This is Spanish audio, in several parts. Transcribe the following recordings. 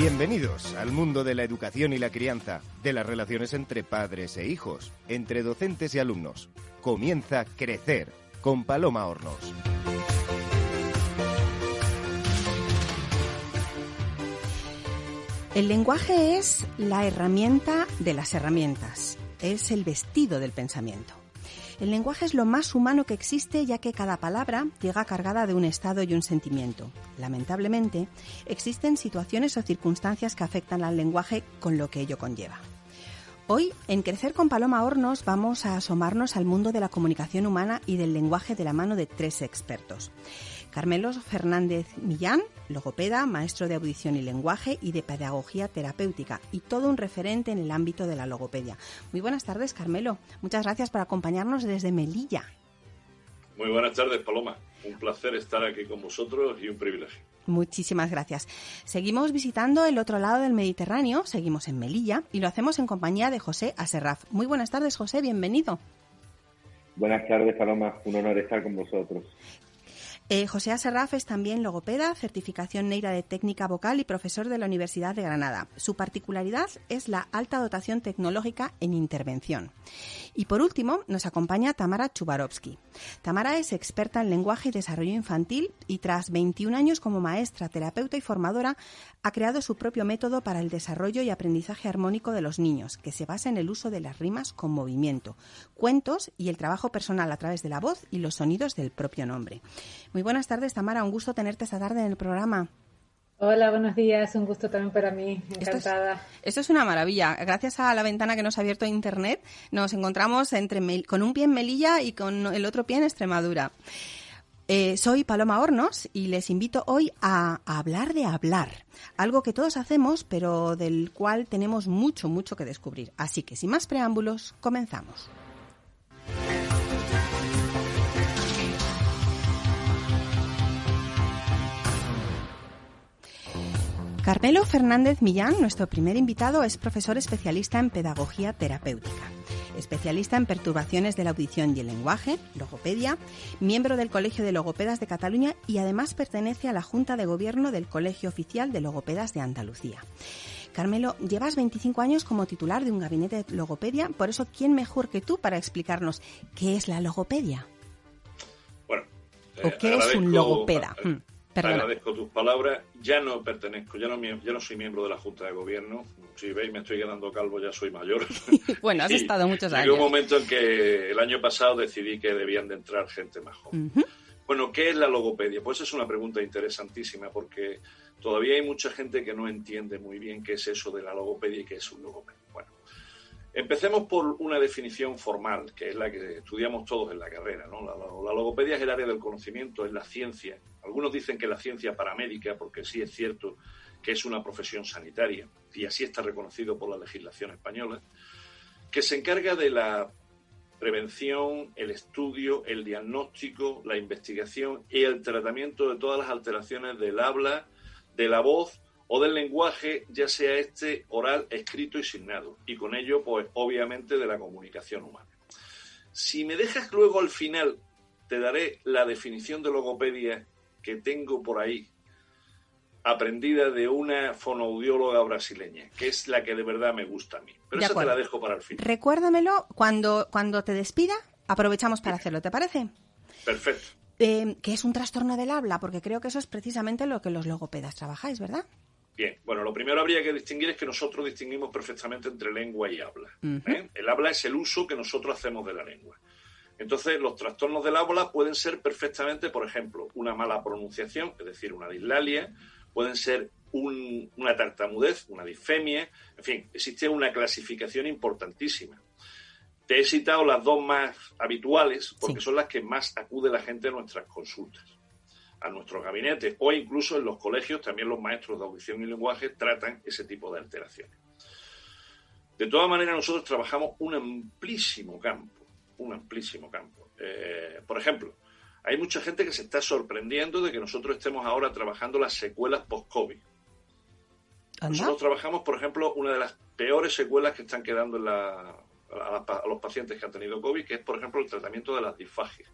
Bienvenidos al mundo de la educación y la crianza, de las relaciones entre padres e hijos, entre docentes y alumnos. Comienza Crecer con Paloma Hornos. El lenguaje es la herramienta de las herramientas, es el vestido del pensamiento. El lenguaje es lo más humano que existe ya que cada palabra llega cargada de un estado y un sentimiento. Lamentablemente, existen situaciones o circunstancias que afectan al lenguaje con lo que ello conlleva. Hoy, en Crecer con Paloma Hornos, vamos a asomarnos al mundo de la comunicación humana y del lenguaje de la mano de tres expertos. Carmelo Fernández Millán, logopeda, maestro de audición y lenguaje y de pedagogía terapéutica y todo un referente en el ámbito de la logopedia. Muy buenas tardes, Carmelo. Muchas gracias por acompañarnos desde Melilla. Muy buenas tardes, Paloma. Un placer estar aquí con vosotros y un privilegio. Muchísimas gracias. Seguimos visitando el otro lado del Mediterráneo, seguimos en Melilla y lo hacemos en compañía de José Aserraf. Muy buenas tardes, José, bienvenido. Buenas tardes, Paloma. Un honor estar con vosotros. Eh, José Aserraf es también logopeda, certificación Neira de técnica vocal y profesor de la Universidad de Granada. Su particularidad es la alta dotación tecnológica en intervención. Y por último, nos acompaña Tamara Chubarovsky. Tamara es experta en lenguaje y desarrollo infantil y tras 21 años como maestra, terapeuta y formadora, ha creado su propio método para el desarrollo y aprendizaje armónico de los niños, que se basa en el uso de las rimas con movimiento, cuentos y el trabajo personal a través de la voz y los sonidos del propio nombre. Muy buenas tardes, Tamara. Un gusto tenerte esta tarde en el programa. Hola, buenos días. Un gusto también para mí. Encantada. Esto es, una maravilla. Gracias a la ventana que nos ha abierto Internet, nos encontramos entre con un pie en Melilla y con el otro pie en Extremadura. Eh, soy Paloma Hornos y les invito hoy a, a, hablar de hablar, algo que todos hacemos pero del cual tenemos mucho, mucho que descubrir. Así que sin más preámbulos, comenzamos. Carmelo Fernández Millán, nuestro primer invitado, es profesor especialista en pedagogía terapéutica, especialista en perturbaciones de la audición y el lenguaje, logopedia, miembro del Colegio de Logopedas de Cataluña y además pertenece a la Junta de Gobierno del Colegio Oficial de Logopedas de Andalucía. Carmelo, llevas 25 años como titular de un gabinete de logopedia, por eso, ¿quién mejor que tú para explicarnos qué es la logopedia? Bueno, ¿o eh, qué es un logopeda? Eh, perdona. Agradezco tus palabras. Ya no pertenezco, ya no, ya no soy miembro de la Junta de Gobierno. Si veis, me estoy quedando calvo, ya soy mayor. Bueno, has Y estado muchos Llegó un años. momento en que el año pasado decidí que debían de entrar gente más joven. Bueno, ¿qué es la logopedia? Pues es una pregunta interesantísima porque todavía hay mucha gente que no entiende muy bien qué es eso de la logopedia y qué es un logopedia. Empecemos por una definición formal, que es la que estudiamos todos en la carrera. ¿no? La, la- logopedia es el área del conocimiento, es la ciencia. Algunos dicen que la ciencia paramédica, porque sí es cierto que es una profesión sanitaria, y así está reconocido por la legislación española, que se encarga de la prevención, el estudio, el diagnóstico, la investigación y el tratamiento de todas las alteraciones del habla, de la voz o del lenguaje, ya sea este oral, escrito y signado, y con ello, pues obviamente, de la comunicación humana. Si me dejas luego al final, te daré la definición de logopedia que tengo por ahí, aprendida de una fonoaudióloga brasileña, que es la que de verdad me gusta a mí. Pero De esa te la dejo para el final. Recuérdamelo cuando, cuando te despida. Aprovechamos para hacerlo, ¿te parece? Perfecto. Eh, que es un trastorno del habla, porque creo que eso es precisamente lo que los logopedas trabajáis, ¿verdad? Bien, bueno, lo primero habría que distinguir es que nosotros distinguimos perfectamente entre lengua y habla. ¿eh? El habla es el uso que nosotros hacemos de la lengua. Entonces, los trastornos del habla pueden ser perfectamente, por ejemplo, una mala pronunciación, es decir, una dislalia, pueden ser un- una tartamudez, una disfemia, en fin, existe una clasificación importantísima. Te he citado las dos más habituales porque Sí. son las que más acude la gente a nuestras consultas a nuestros gabinetes o incluso en los colegios también los maestros de audición y lenguaje tratan ese tipo de alteraciones. De todas maneras, nosotros trabajamos un amplísimo campo, un amplísimo campo. Eh, por ejemplo, hay mucha gente que se está sorprendiendo de que nosotros estemos ahora trabajando las secuelas post-COVID. Nosotros trabajamos, por ejemplo, una de las peores secuelas que están quedando en la- a, la- a los pacientes que han tenido COVID, que es, por ejemplo, el tratamiento de las disfagias.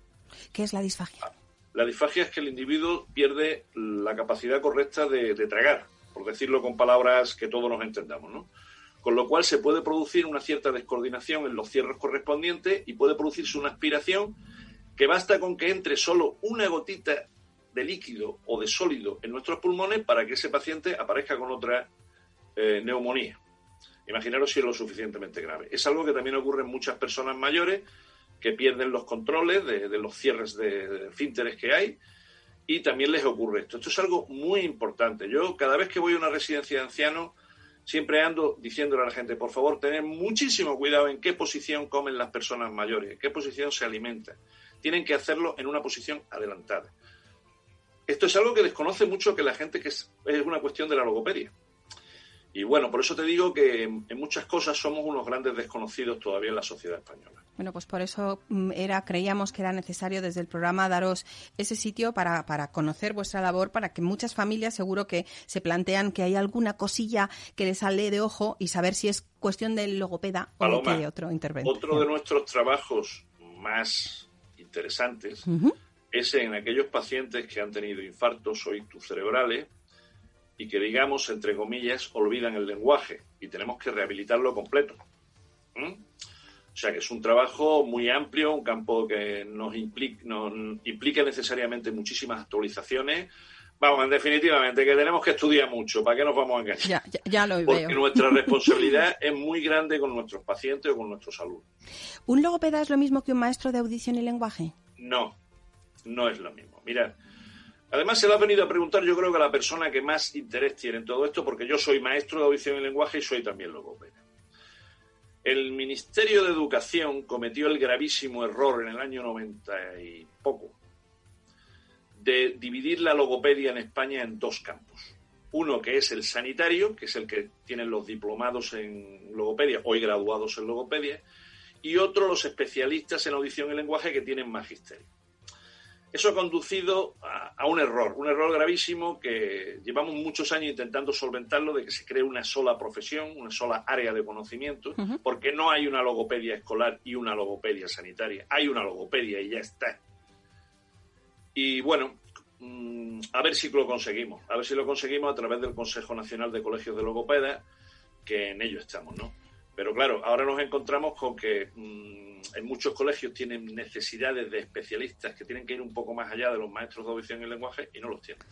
¿Qué es la disfagia? La disfagia es que el individuo pierde la capacidad correcta de, tragar. por decirlo con palabras que todos nos entendamos, ¿no? Con lo cual se puede producir una cierta descoordinación en los cierres correspondientes y puede producirse una aspiración que basta con que entre solo una gotita de líquido o de sólido en nuestros pulmones para que ese paciente aparezca con otra eh, neumonía. Imaginaros si es lo suficientemente grave. Es algo que también ocurre en muchas personas mayores que pierden los controles de, los cierres de, de que hay y también les ocurre esto. Esto es algo muy importante. Yo cada vez que voy a una residencia de ancianos siempre ando diciéndole a la gente, por favor, tened muchísimo cuidado en qué posición comen las personas mayores, en qué posición se alimentan. Tienen que hacerlo en una posición adelantada. Esto es algo que desconoce mucho que la gente que es una cuestión de la logopedia. Y bueno, por eso te digo que en, muchas cosas somos unos grandes desconocidos todavía en la sociedad española. Bueno, pues por eso mm, era, creíamos que era necesario desde el programa daros ese sitio para, para conocer vuestra labor, para que muchas familias seguro que se plantean que hay alguna cosilla que les sale de ojo y saber si es cuestión del logopeda o de otro interventor. Otro de nuestros trabajos más interesantes es en aquellos pacientes que han tenido infartos o ictus cerebrales y que, digamos, entre comillas, olvidan el lenguaje y tenemos que rehabilitarlo completo. ¿Mm? O sea que es un trabajo muy amplio, un campo que nos implica, nos implica necesariamente muchísimas actualizaciones. Vamos, en definitivamente, que tenemos que estudiar mucho, ¿para qué nos vamos a engañar? Ya, ya, lo Porque nuestra responsabilidad es muy grande con nuestros pacientes o con nuestros alumnos. ¿Un logopeda es lo mismo que un maestro de audición y lenguaje? No, no es lo mismo. Mira, Además, se le ha venido a preguntar, yo creo que a la persona que más interés tiene en todo esto, porque yo soy maestro de audición y lenguaje y soy también logopeda. El Ministerio de Educación cometió el gravísimo error en el año 90 y poco de dividir la logopedia en España en dos campos. Uno que es el sanitario, que es el que tienen los diplomados en logopedia, hoy graduados en logopedia, y otro los especialistas en audición y lenguaje que tienen magisterio. Eso ha conducido a, un error, un error gravísimo que llevamos muchos años intentando solventarlo, de que se cree una sola profesión, una sola área de conocimiento, porque no hay una logopedia escolar y una logopedia sanitaria. Hay una logopedia y ya está. Y bueno, mm, a ver si lo conseguimos, a ver si lo conseguimos a través del Consejo Nacional de Colegios de Logopedas, que en ello estamos, ¿no? Pero claro, ahora nos encontramos con que mm, en muchos colegios tienen necesidades de especialistas que tienen que ir un poco más allá de los maestros de audición y lenguaje y no los tienen.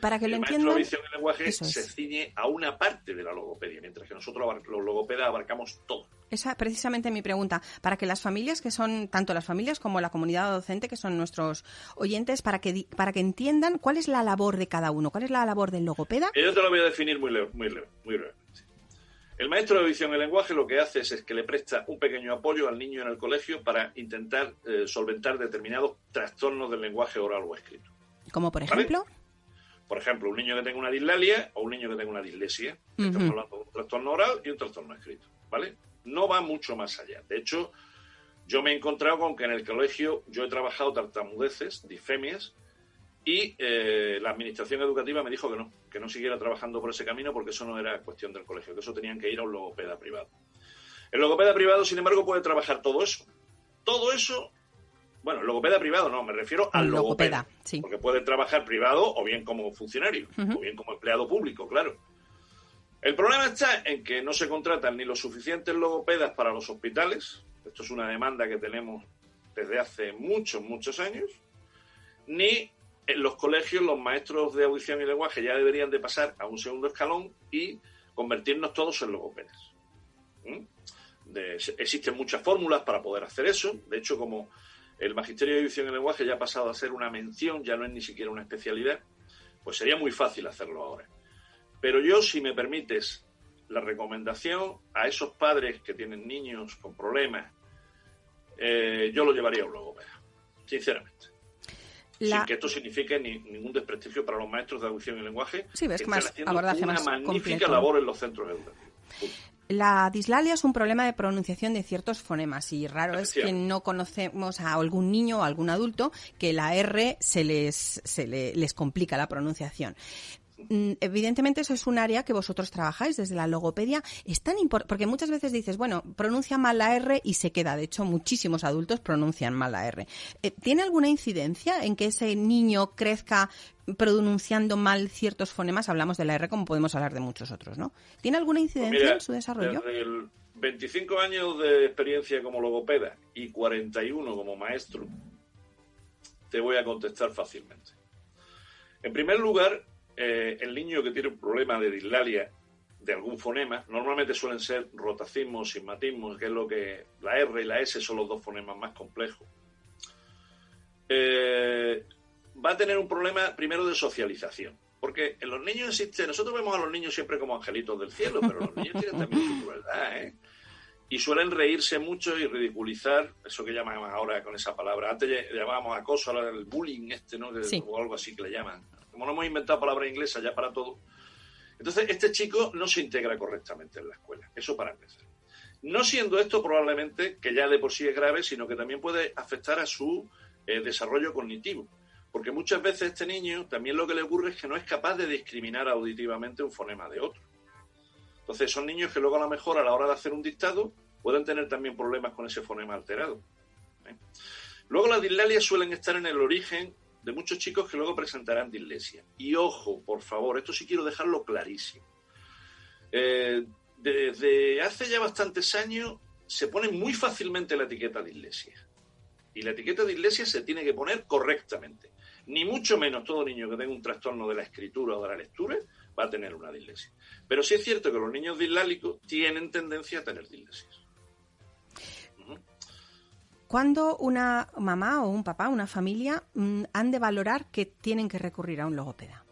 Para que el lo maestro de audición y lenguaje se ciñe a una parte de la logopedia, mientras que nosotros los logopedas abarcamos todo. Esa es precisamente mi pregunta. Para que las familias, que son tanto las familias como la comunidad docente, que son nuestros oyentes, para que, para que entiendan cuál es la labor de cada uno, cuál es la labor del logopeda. Yo te lo voy a definir muy leve, muy leve, muy breve. El maestro de audición y lenguaje lo que hace es, que le presta un pequeño apoyo al niño en el colegio para intentar eh, solventar determinados trastornos del lenguaje oral o escrito. ¿Como por ejemplo? Por ejemplo, un niño que tenga una dislalia o un niño que tenga una dislesia. Estamos hablando de un trastorno oral y un trastorno escrito. ¿Vale? No va mucho más allá. De hecho, yo me he encontrado con que en el colegio yo he trabajado tartamudeces, difemias, y eh, la administración educativa me dijo que no, que no siguiera trabajando por ese camino porque eso no era cuestión del colegio, que eso tenían que ir a un logopeda privado. El logopeda privado, sin embargo, puede trabajar todo eso. Todo eso, bueno, el logopeda privado no, me refiero al logopeda, sí. porque puede trabajar privado o bien como funcionario, o bien como empleado público, claro. El problema está en que no se contratan ni los suficientes logopedas para los hospitales, esto es una demanda que tenemos desde hace muchos, muchos años, ni en los colegios los maestros de audición y lenguaje ya deberían de pasar a un segundo escalón y convertirnos todos en logopedas. ¿Mm? existen muchas fórmulas para poder hacer eso. De hecho, como el Magisterio de Audición y Lenguaje ya ha pasado a ser una mención, ya no es ni siquiera una especialidad, pues sería muy fácil hacerlo ahora. Pero yo, si me permites, la recomendación a esos padres que tienen niños con problemas, eh, yo lo llevaría a un logopeda, sinceramente. Sin que esto signifique ni, ningún desprestigio para los maestros de audición y lenguaje. Sí, ves que más abordaje una magnífica labor en los centros educativos. La dislalia es un problema de pronunciación de ciertos fonemas y raro es que no conocemos a algún niño o algún adulto que la R se les, se les complica la pronunciación. Mm, evidentemente eso es un área que vosotros trabajáis desde la logopedia. Es tan importante, porque muchas veces dices, bueno, pronuncia mal la R y se queda. De hecho, muchísimos adultos pronuncian mal la R. Eh, ¿Tiene alguna incidencia en que ese niño crezca pronunciando mal ciertos fonemas? Hablamos de la R como podemos hablar de muchos otros, ¿no? ¿Tiene alguna Pues incidencia en su desarrollo? El 25 años de experiencia como logopeda y 41 como maestro, te voy a contestar fácilmente. En primer lugar, eh, el niño que tiene un problema de dislalia de algún fonema, normalmente suelen ser rotacismos, sigmatismos, que es lo que la R y la S son los dos fonemas más complejos. Eh, va a tener un problema primero de socialización. Porque en los niños existe, nosotros vemos a los niños siempre como angelitos del cielo, pero los niños tienen también su crueldad, ¿eh? Y suelen reírse mucho y ridiculizar, eso que llaman ahora con esa palabra. Antes llamábamos acoso, ahora el bullying este, ¿no? Sí. O algo así que le llaman. Como no hemos inventado palabra inglesa ya para todo. Entonces, este chico no se integra correctamente en la escuela. Eso para empezar. No siendo esto probablemente, que ya de por sí es grave, sino que también puede afectar a su eh, desarrollo cognitivo. Porque muchas veces este niño también lo que le ocurre es que no es capaz de discriminar auditivamente un fonema de otro. Entonces son niños que luego a lo mejor a la hora de hacer un dictado pueden tener también problemas con ese fonema alterado. ¿eh? Luego las dislalias suelen estar en el origen de muchos chicos que luego presentarán dislexia. Y ojo, por favor, esto sí quiero dejarlo clarísimo. Eh, desde hace ya bastantes años se pone muy fácilmente la etiqueta dislexia. Y la etiqueta de dislexia se tiene que poner correctamente. Ni mucho menos todo niño que tenga un trastorno de la escritura o de la lectura va a tener una dislexia. Pero sí es cierto que los niños dislálicos tienen tendencia a tener dislexia. ¿Cuándo una mamá o un papá, una familia, mm, han de valorar que tienen que recurrir a un logopeda?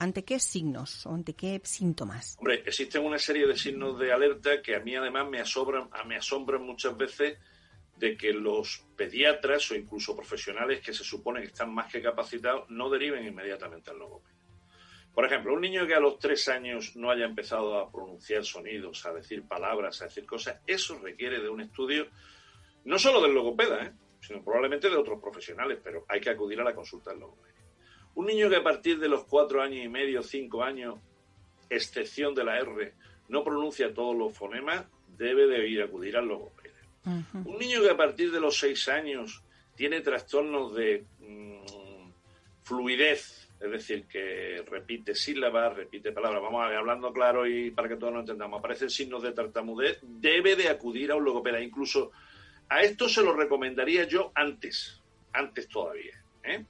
¿Ante qué signos o ante qué síntomas? Hombre, existen una serie de signos de alerta que a mí además me asombran, me asombran muchas veces de que los pediatras o incluso profesionales que se supone que están más que capacitados no deriven inmediatamente al logopeda. Por ejemplo, un niño que a los tres años no haya empezado a pronunciar sonidos, a decir palabras, a decir cosas, eso requiere de un estudio no solo del logopeda, ¿eh? sino probablemente de otros profesionales, pero hay que acudir a la consulta del logopeda. Un niño que a partir de los cuatro años y medio, cinco años, excepción de la R, no pronuncia todos los fonemas, debe de ir a acudir al logopeda. Un niño que a partir de los seis años tiene trastornos de mm, fluidez, es decir, que repite sílabas, repite palabras, vamos a ver, hablando claro y para que todos lo entendamos, aparecen signos de tartamudez, debe de acudir a un logopeda. Incluso a esto se lo recomendaría yo antes, antes todavía. ¿eh?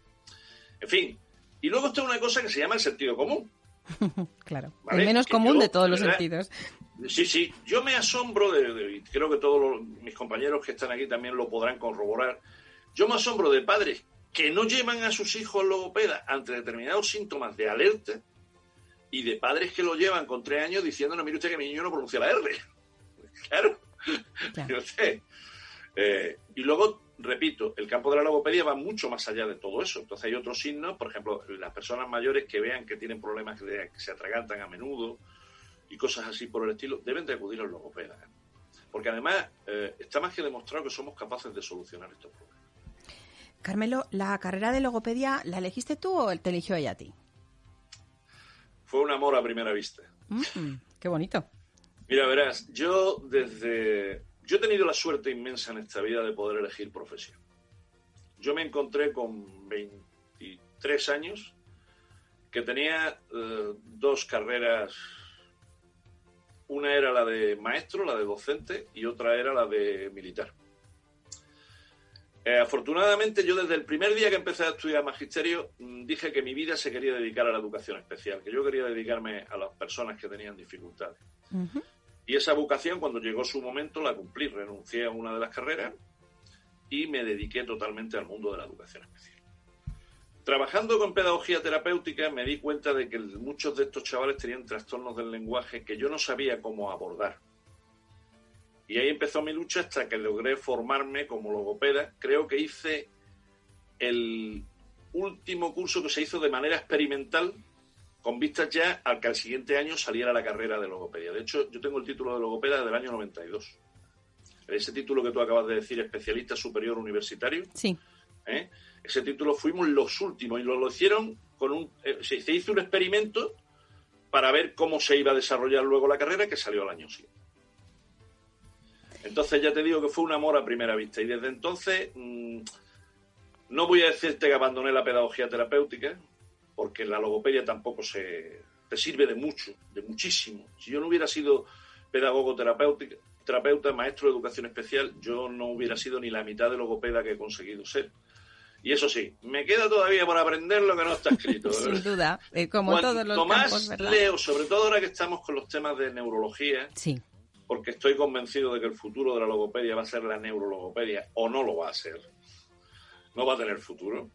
En fin, y luego está una cosa que se llama el sentido común. Claro. Vale, El menos que común yo, de todos los ¿verdad? sentidos. Sí, sí, yo me asombro de, creo que todos los- mis compañeros que están aquí también lo podrán corroborar. Yo me asombro de padres que no llevan a sus hijos logopeda ante determinados síntomas de alerta y de padres que lo llevan con tres años diciendo, no, mire usted que mi niño no pronuncia la R. Claro. Claro. Eh, y luego, repito, el campo de la logopedia va mucho más allá de todo eso. Entonces hay otros signos, por ejemplo, las personas mayores que vean que tienen problemas que se atragantan a menudo y cosas así por el estilo, deben de acudir al logopeda. ¿eh? Porque además eh, está más que demostrado que somos capaces de solucionar estos problemas. Carmelo, ¿la carrera de logopedia la elegiste tú o te eligió ella a ti? Fue un amor a primera vista. Mm, qué bonito. Mira, verás, yo desde... Yo he tenido la suerte inmensa en esta vida de poder elegir profesión. Yo me encontré con 23 años que tenía eh, dos carreras. Una era la de maestro, la de docente, y otra era la de militar. Eh, afortunadamente, yo desde el primer día que empecé a estudiar magisterio mm, dije que mi vida se quería dedicar a la educación especial, que yo quería dedicarme a las personas que tenían dificultades. Y esa vocación, cuando llegó su momento, la cumplí. Renuncié a una de las carreras y me dediqué totalmente al mundo de la educación especial. Trabajando con pedagogía terapéutica me di cuenta de que muchos de estos chavales tenían trastornos del lenguaje que yo no sabía cómo abordar. Y ahí empezó mi lucha hasta que logré formarme como logopeda. Creo que hice el último curso que se hizo de manera experimental con vistas ya al que al siguiente año saliera la carrera de logopedia. De hecho, yo tengo el título de logopeda del año 92. Ese título que tú acabas de decir, especialista superior universitario, Sí. ¿eh? ese título fuimos los últimos y lo, lo hicieron con un... eh, se, se hizo un experimento para ver cómo se iba a desarrollar luego la carrera que salió al año siguiente. Entonces ya te digo que fue un amor a primera vista y desde entonces mm, no voy a decirte que abandoné la pedagogía terapéutica porque la logopedia tampoco se te sirve de mucho, de muchísimo. Si yo no hubiera sido pedagogo terapéutica, terapeuta, maestro de educación especial, yo no hubiera sido ni la mitad de logopeda que he conseguido ser. Y eso sí, me queda todavía por aprender lo que no está escrito. Sin duda, eh, como todos los más campos, ¿verdad? leo, sobre todo ahora que estamos con los temas de neurología, Sí, porque estoy convencido de que el futuro de la logopedia va a ser la neurologopedia, o no lo va a ser. No va a tener futuro.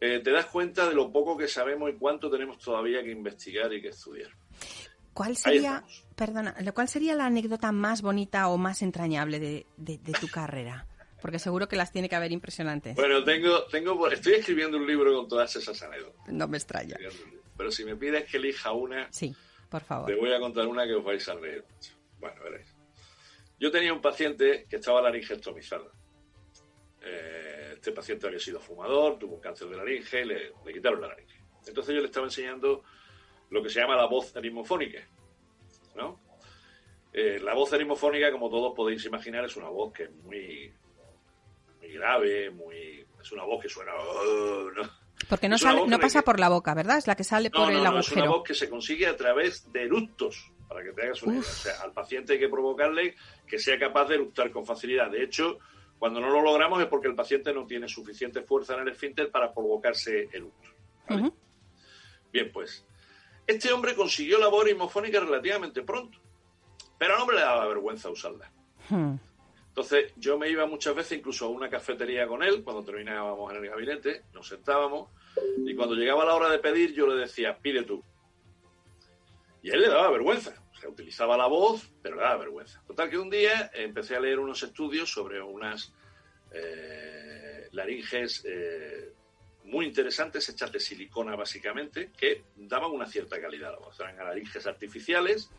Eh, te das cuenta de lo poco que sabemos y cuánto tenemos todavía que investigar y que estudiar. ¿cuál sería, perdona, cuál sería la anécdota más bonita o más entrañable de, de- de tu carrera? Porque seguro que las tiene que haber impresionantes. Bueno, tengo, tengo, estoy escribiendo un libro con todas esas anécdotas. No me extraña. Pero si me pides que elija una, Sí, por Te favor. voy a contar una que os vais a reír. Bueno, veréis. Yo tenía un paciente que estaba laringectomizado. Eh, este paciente había sido fumador, tuvo un cáncer de laringe, le, le quitaron la laringe. Entonces yo le estaba enseñando lo que se llama la voz erimofónica. ¿no? Eh, la voz erimofónica, como todos podéis imaginar, es una voz que es muy, muy grave, muy, es una voz que suena... "Oh", ¿no? Porque no, sale, no que- pasa por la boca, ¿verdad? Es la que sale No, por no, el no, es una agujero. voz que se consigue a través de eructos, para que te hagas una idea. O sea, al paciente hay que provocarle que sea capaz de eructar con facilidad. De hecho, cuando no lo logramos es porque el paciente no tiene suficiente fuerza en el esfínter para provocarse. ¿vale? Ujú. Bien, pues, este hombre consiguió la hemofónica relativamente pronto, pero al hombre le daba vergüenza usarla. Hmm. Entonces yo me iba muchas veces incluso a una cafetería con él, cuando terminábamos en el gabinete, nos sentábamos y cuando llegaba la hora de pedir yo le decía, pide tú. Y a él le daba vergüenza, o sea, utilizaba la voz, pero le daba vergüenza. Total que un día empecé a leer unos estudios sobre unas eh, laringes eh, muy interesantes, hechas de silicona básicamente, que daban una cierta calidad a la voz. Eran laringes artificiales.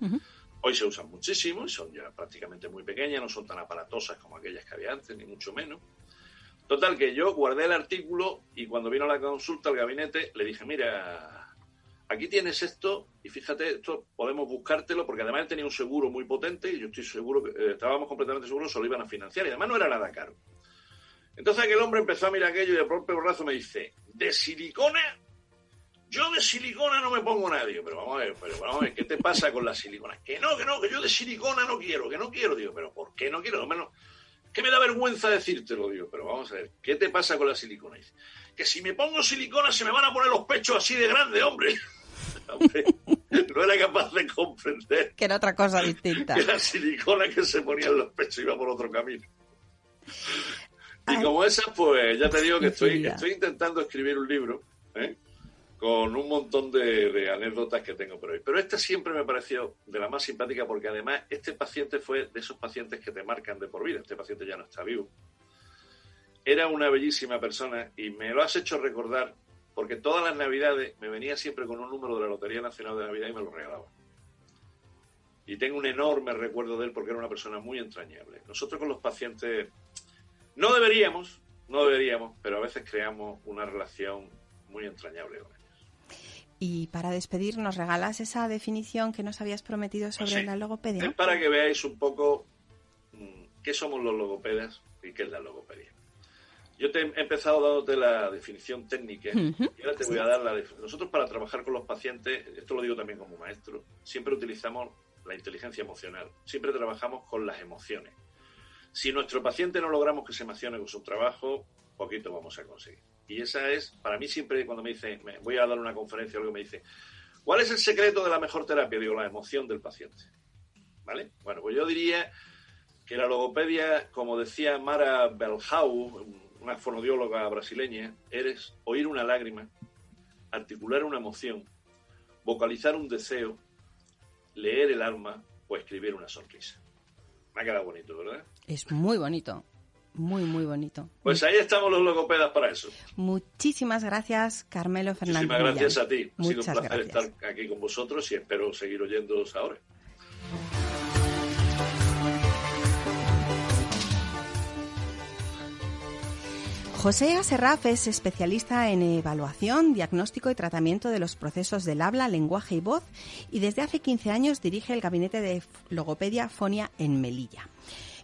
Hoy se usan muchísimo y son ya prácticamente muy pequeñas, no son tan aparatosas como aquellas que había antes, ni mucho menos. Total, que yo guardé el artículo y cuando vino la consulta al gabinete le dije, mira, aquí tienes esto y fíjate, esto podemos buscártelo porque además él tenía un seguro muy potente y yo estoy seguro que eh, estábamos completamente seguros se lo iban a financiar y además no era nada caro. Entonces aquel hombre empezó a mirar aquello y de propio brazo me dice, ¿de silicona? Yo de silicona no me pongo nadie, pero vamos a ver, pero vamos a ver, ¿qué te pasa con la silicona? Que no, que no, que yo de silicona no quiero, que no quiero, digo, pero ¿por qué no quiero? No, menos, que me da vergüenza decírtelo, digo, pero vamos a ver, ¿qué te pasa con la silicona? Dice, que si me pongo silicona se me van a poner los pechos así de grande, hombre. Hombre, no era capaz de comprender Que era otra cosa distinta. que la silicona que se ponía en los pechos iba por otro camino. Y Ay. como esas, pues ya te digo que estoy, estoy intentando escribir un libro ¿eh? con un montón de, de anécdotas que tengo por hoy. Pero esta siempre me pareció de la más simpática porque además este paciente fue de esos pacientes que te marcan de por vida. Este paciente ya no está vivo. Era una bellísima persona y me lo has hecho recordar porque todas las navidades me venía siempre con un número de la Lotería Nacional de Navidad y me lo regalaba. Y tengo un enorme recuerdo de él porque era una persona muy entrañable. Nosotros con los pacientes no deberíamos, no deberíamos, pero a veces creamos una relación muy entrañable con ellos. Y para despedir, ¿nos regalas esa definición que nos habías prometido sobre Sí. la logopedia? Es para que veáis un poco mm, qué somos los logopedas y qué es la logopedia. Yo te he empezado dándote la definición técnica y ahora te voy a dar la definición. Nosotros para trabajar con los pacientes, esto lo digo también como maestro, siempre utilizamos la inteligencia emocional, siempre trabajamos con las emociones. Si nuestro paciente no logramos que se emocione con su trabajo, poquito vamos a conseguir. Y esa es, para mí siempre cuando me dice, me voy a dar una conferencia o algo, me dice, ¿cuál es el secreto de la mejor terapia? Digo, la emoción del paciente. ¿Vale? Bueno, pues yo diría que la logopedia, como decía Mara Belhau, una fonodióloga brasileña, eres oír una lágrima, articular una emoción, vocalizar un deseo, leer el alma o escribir una sonrisa. Me ha quedado bonito, ¿verdad? Es muy bonito. Muy, muy bonito. Pues ahí estamos los logopedas para eso. Muchísimas gracias, Carmelo Fernández. Muchísimas gracias Millán. a ti. Ha Muchas sido un placer gracias. estar aquí con vosotros y espero seguir oyéndoos ahora. José Aserraf es especialista en evaluación, diagnóstico y tratamiento de los procesos del habla, lenguaje y voz y desde hace 15 años dirige el gabinete de logopedia Fonia en Melilla.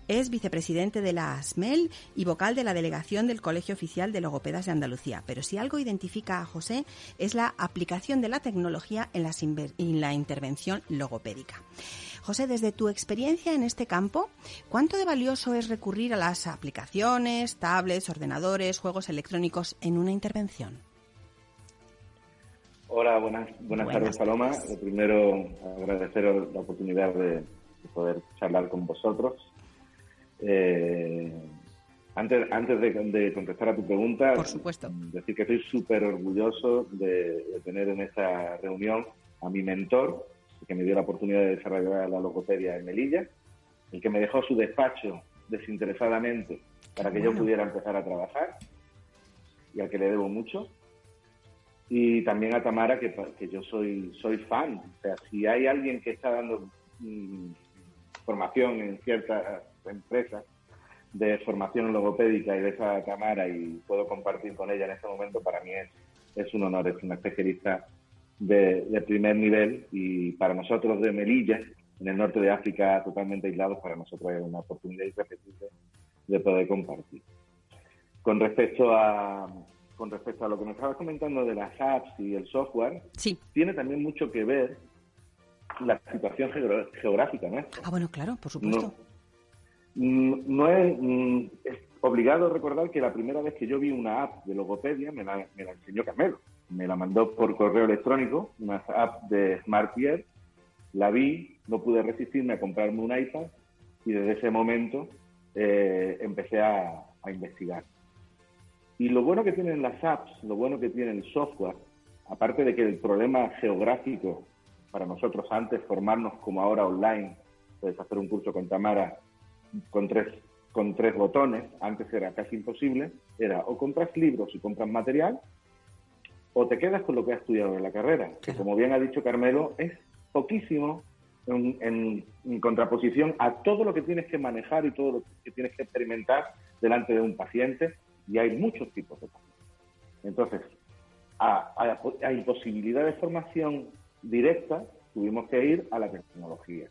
Es vicepresidente de la ASMEL y vocal de la delegación del Colegio Oficial de Logopedas de Andalucía. Pero si algo identifica a José es la aplicación de la tecnología en, la intervención logopédica. José, desde tu experiencia en este campo, ¿cuánto de valioso es recurrir a las aplicaciones, tablets, ordenadores, juegos electrónicos en una intervención? Hola, buenas, buenas, tardes, Paloma. Lo primero, agradecer la oportunidad de poder charlar con vosotros eh, antes antes de, contestar a tu pregunta, Por supuesto. decir que estoy súper orgulloso de, tener en esta reunión a mi mentor, que me dio la oportunidad de desarrollar la logopedia en Melilla, el que me dejó su despacho desinteresadamente para que yo pudiera empezar a trabajar y al que le debo mucho. Y también a Tamara, que, que yo soy, soy fan. O sea, si hay alguien que está dando mm, formación en ciertas empresa de formación logopédica y de esa cámara y puedo compartir con ella en este momento, para mí es, es un honor, es una especialista de, primer nivel y para nosotros de Melilla, en el norte de África, totalmente aislados, para nosotros es una oportunidad irrepetible de poder compartir. Con respecto a, con respecto a lo que nos estabas comentando de las apps y el software, sí. tiene también mucho que ver la situación geográfica nuestra. Ah, bueno, claro, por supuesto. Mm, no mm, es, obligado recordar que la primera vez que yo vi una app de logopedia me la, me la enseñó Carmelo. Me la mandó por correo electrónico, una app de SmartPierre. La vi, no pude resistirme a comprarme un iPad y desde ese momento eh, empecé a, a investigar. Y lo bueno que tienen las apps, lo bueno que tiene el software, aparte de que el problema geográfico para nosotros antes formarnos como ahora online, puedes hacer un curso con Tamara con tres, con tres botones, antes era casi imposible, era o compras libros y compras material, o te quedas con lo que has estudiado en la carrera, que como bien ha dicho Carmelo, es poquísimo en, contraposición a todo lo que tienes que manejar y todo lo que tienes que experimentar delante de un paciente, y hay muchos tipos de pacientes. Entonces, a, a imposibilidad de formación directa, tuvimos que ir a la tecnología.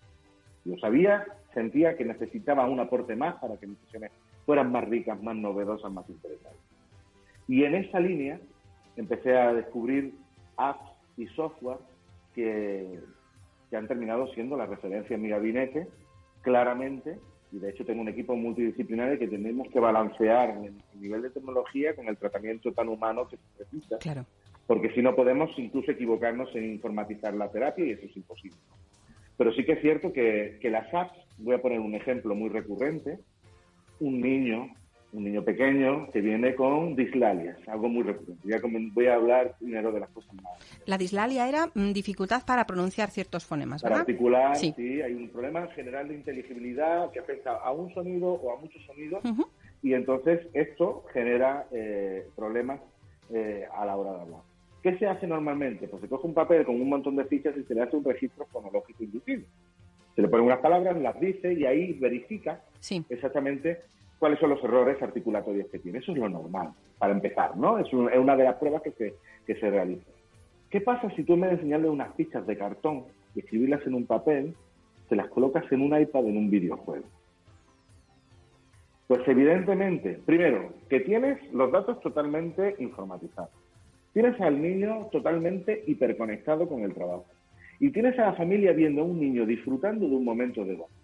Yo sabía, sentía que necesitaba un aporte más para que mis sesiones fueran más ricas, más novedosas, más interesantes. Y en esa línea empecé a descubrir apps y software que, que han terminado siendo la referencia en mi gabinete, claramente, y de hecho tengo un equipo multidisciplinario que tenemos que balancear el nivel de tecnología con el tratamiento tan humano que se necesita. Claro. Porque si no podemos incluso equivocarnos en informatizar la terapia y eso es imposible. Pero sí que es cierto que, las apps, voy a poner un ejemplo muy recurrente, un niño, un niño pequeño que viene con dislalias, algo muy recurrente. Ya voy a hablar primero de las cosas más. La dislalia era mm, dificultad para pronunciar ciertos fonemas, ¿verdad? Para articular, sí. hay un problema general de inteligibilidad que afecta a un sonido o a muchos sonidos y entonces esto genera eh, problemas eh, a la hora de hablar. ¿Qué se hace normalmente? Pues se coge un papel con un montón de fichas y se le hace un registro fonológico inducido. Se le ponen unas palabras, las dice y ahí verifica exactamente cuáles son los errores articulatorios que tiene. Eso es lo normal, para empezar, ¿no? Es, una de las pruebas que se, que se realiza. ¿Qué pasa si tú en vez de enseñarle unas fichas de cartón y escribirlas en un papel, te las colocas en un iPad en un videojuego? Pues evidentemente, primero, que tienes los datos totalmente informatizados. Tienes al niño totalmente hiperconectado con el trabajo. Y tienes a la familia viendo a un niño disfrutando de un momento de gozo.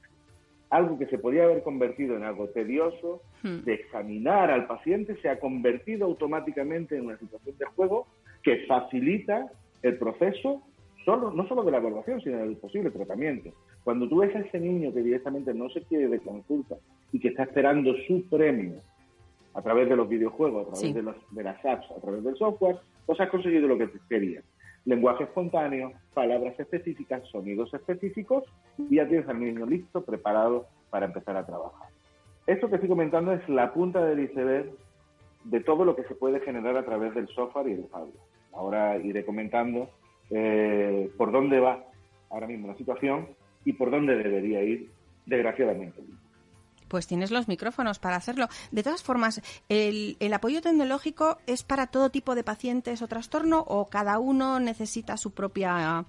Algo que se podía haber convertido en algo tedioso, hmm. de examinar al paciente, se ha convertido automáticamente en una situación de juego que facilita el proceso, solo, no solo de la evaluación, sino del posible tratamiento. Cuando tú ves a ese niño que directamente no se quiere de consulta y que está esperando su premio a través de los videojuegos, a través de, de, las apps, a través del software, pues has conseguido lo que querías. Lenguaje espontáneo, palabras específicas, sonidos específicos, y ya tienes al niño listo, preparado para empezar a trabajar. Esto que estoy comentando es la punta del iceberg de todo lo que se puede generar a través del software y el hardware. Ahora iré comentando eh, por dónde va ahora mismo la situación y por dónde debería ir, desgraciadamente. Pues tienes los micrófonos para hacerlo. De todas formas, ¿el, apoyo tecnológico es para todo tipo de pacientes o trastorno o cada uno necesita su propia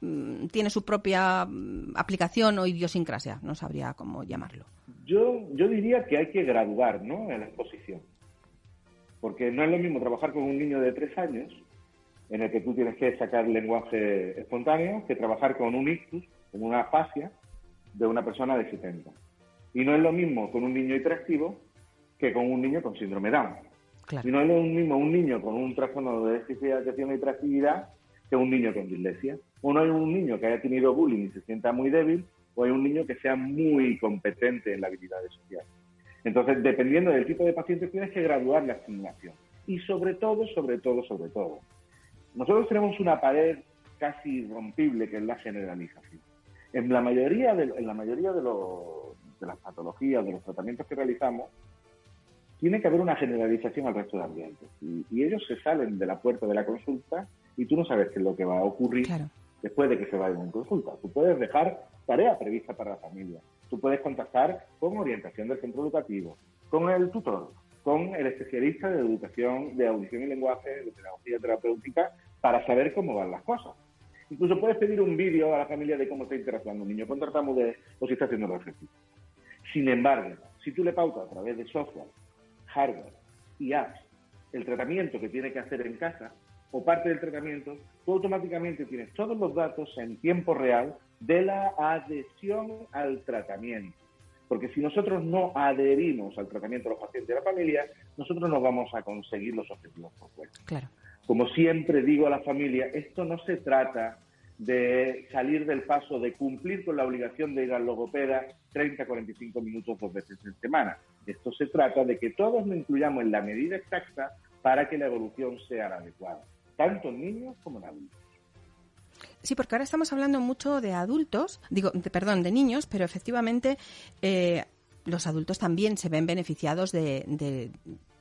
mm, tiene su propia mm, aplicación o idiosincrasia, no sabría cómo llamarlo. Yo, yo diría que hay que graduar ¿no? en la exposición. Porque no es lo mismo trabajar con un niño de tres años, en el que tú tienes que sacar lenguaje espontáneo, que trabajar con un ictus, con una afasia, de una persona de 70. Y no es lo mismo con un niño hiperactivo que con un niño con síndrome Down. Y no es lo mismo un niño con un trastorno de déficit de atención y hiperactividad que un niño con dislexia. O no hay un niño que haya tenido bullying y se sienta muy débil, o hay un niño que sea muy competente en la habilidad social. Entonces, dependiendo del tipo de paciente, tienes que graduar la estimulación. Y sobre todo, sobre todo, sobre todo, nosotros tenemos una pared casi irrompible que es la generalización. En la mayoría de, en la mayoría de, de las patologías, de los tratamientos que realizamos, tiene que haber una generalización al resto de ambientes. Y, ellos se salen de la puerta de la consulta y tú no sabes qué es lo que va a ocurrir después de que se vayan en consulta. Tú puedes dejar tarea prevista para la familia. Tú puedes contactar con orientación del centro educativo, con el tutor, con el especialista de educación, de audición y lenguaje, de pedagogía terapéutica, para saber cómo van las cosas. Incluso puedes pedir un vídeo a la familia de cómo está interactuando un niño con tartamudez o si está haciendo el ejercicio. Sin embargo, si tú le pautas a través de software, hardware y apps el tratamiento que tiene que hacer en casa o parte del tratamiento, tú automáticamente tienes todos los datos en tiempo real de la adhesión al tratamiento. Porque si nosotros no adherimos al tratamiento de los pacientes de la familia, nosotros no vamos a conseguir los objetivos propuestos. Claro. Como siempre digo a la familia, esto no se trata de salir del paso, de cumplir con la obligación de ir al logopeda 30, 45 minutos dos veces en semana. Esto se trata de que todos nos incluyamos en la medida exacta para que la evolución sea la adecuada, tanto en niños como en adultos. Sí, porque ahora estamos hablando mucho de adultos, digo, perdón, de niños, pero efectivamente eh, los adultos también se ven beneficiados de,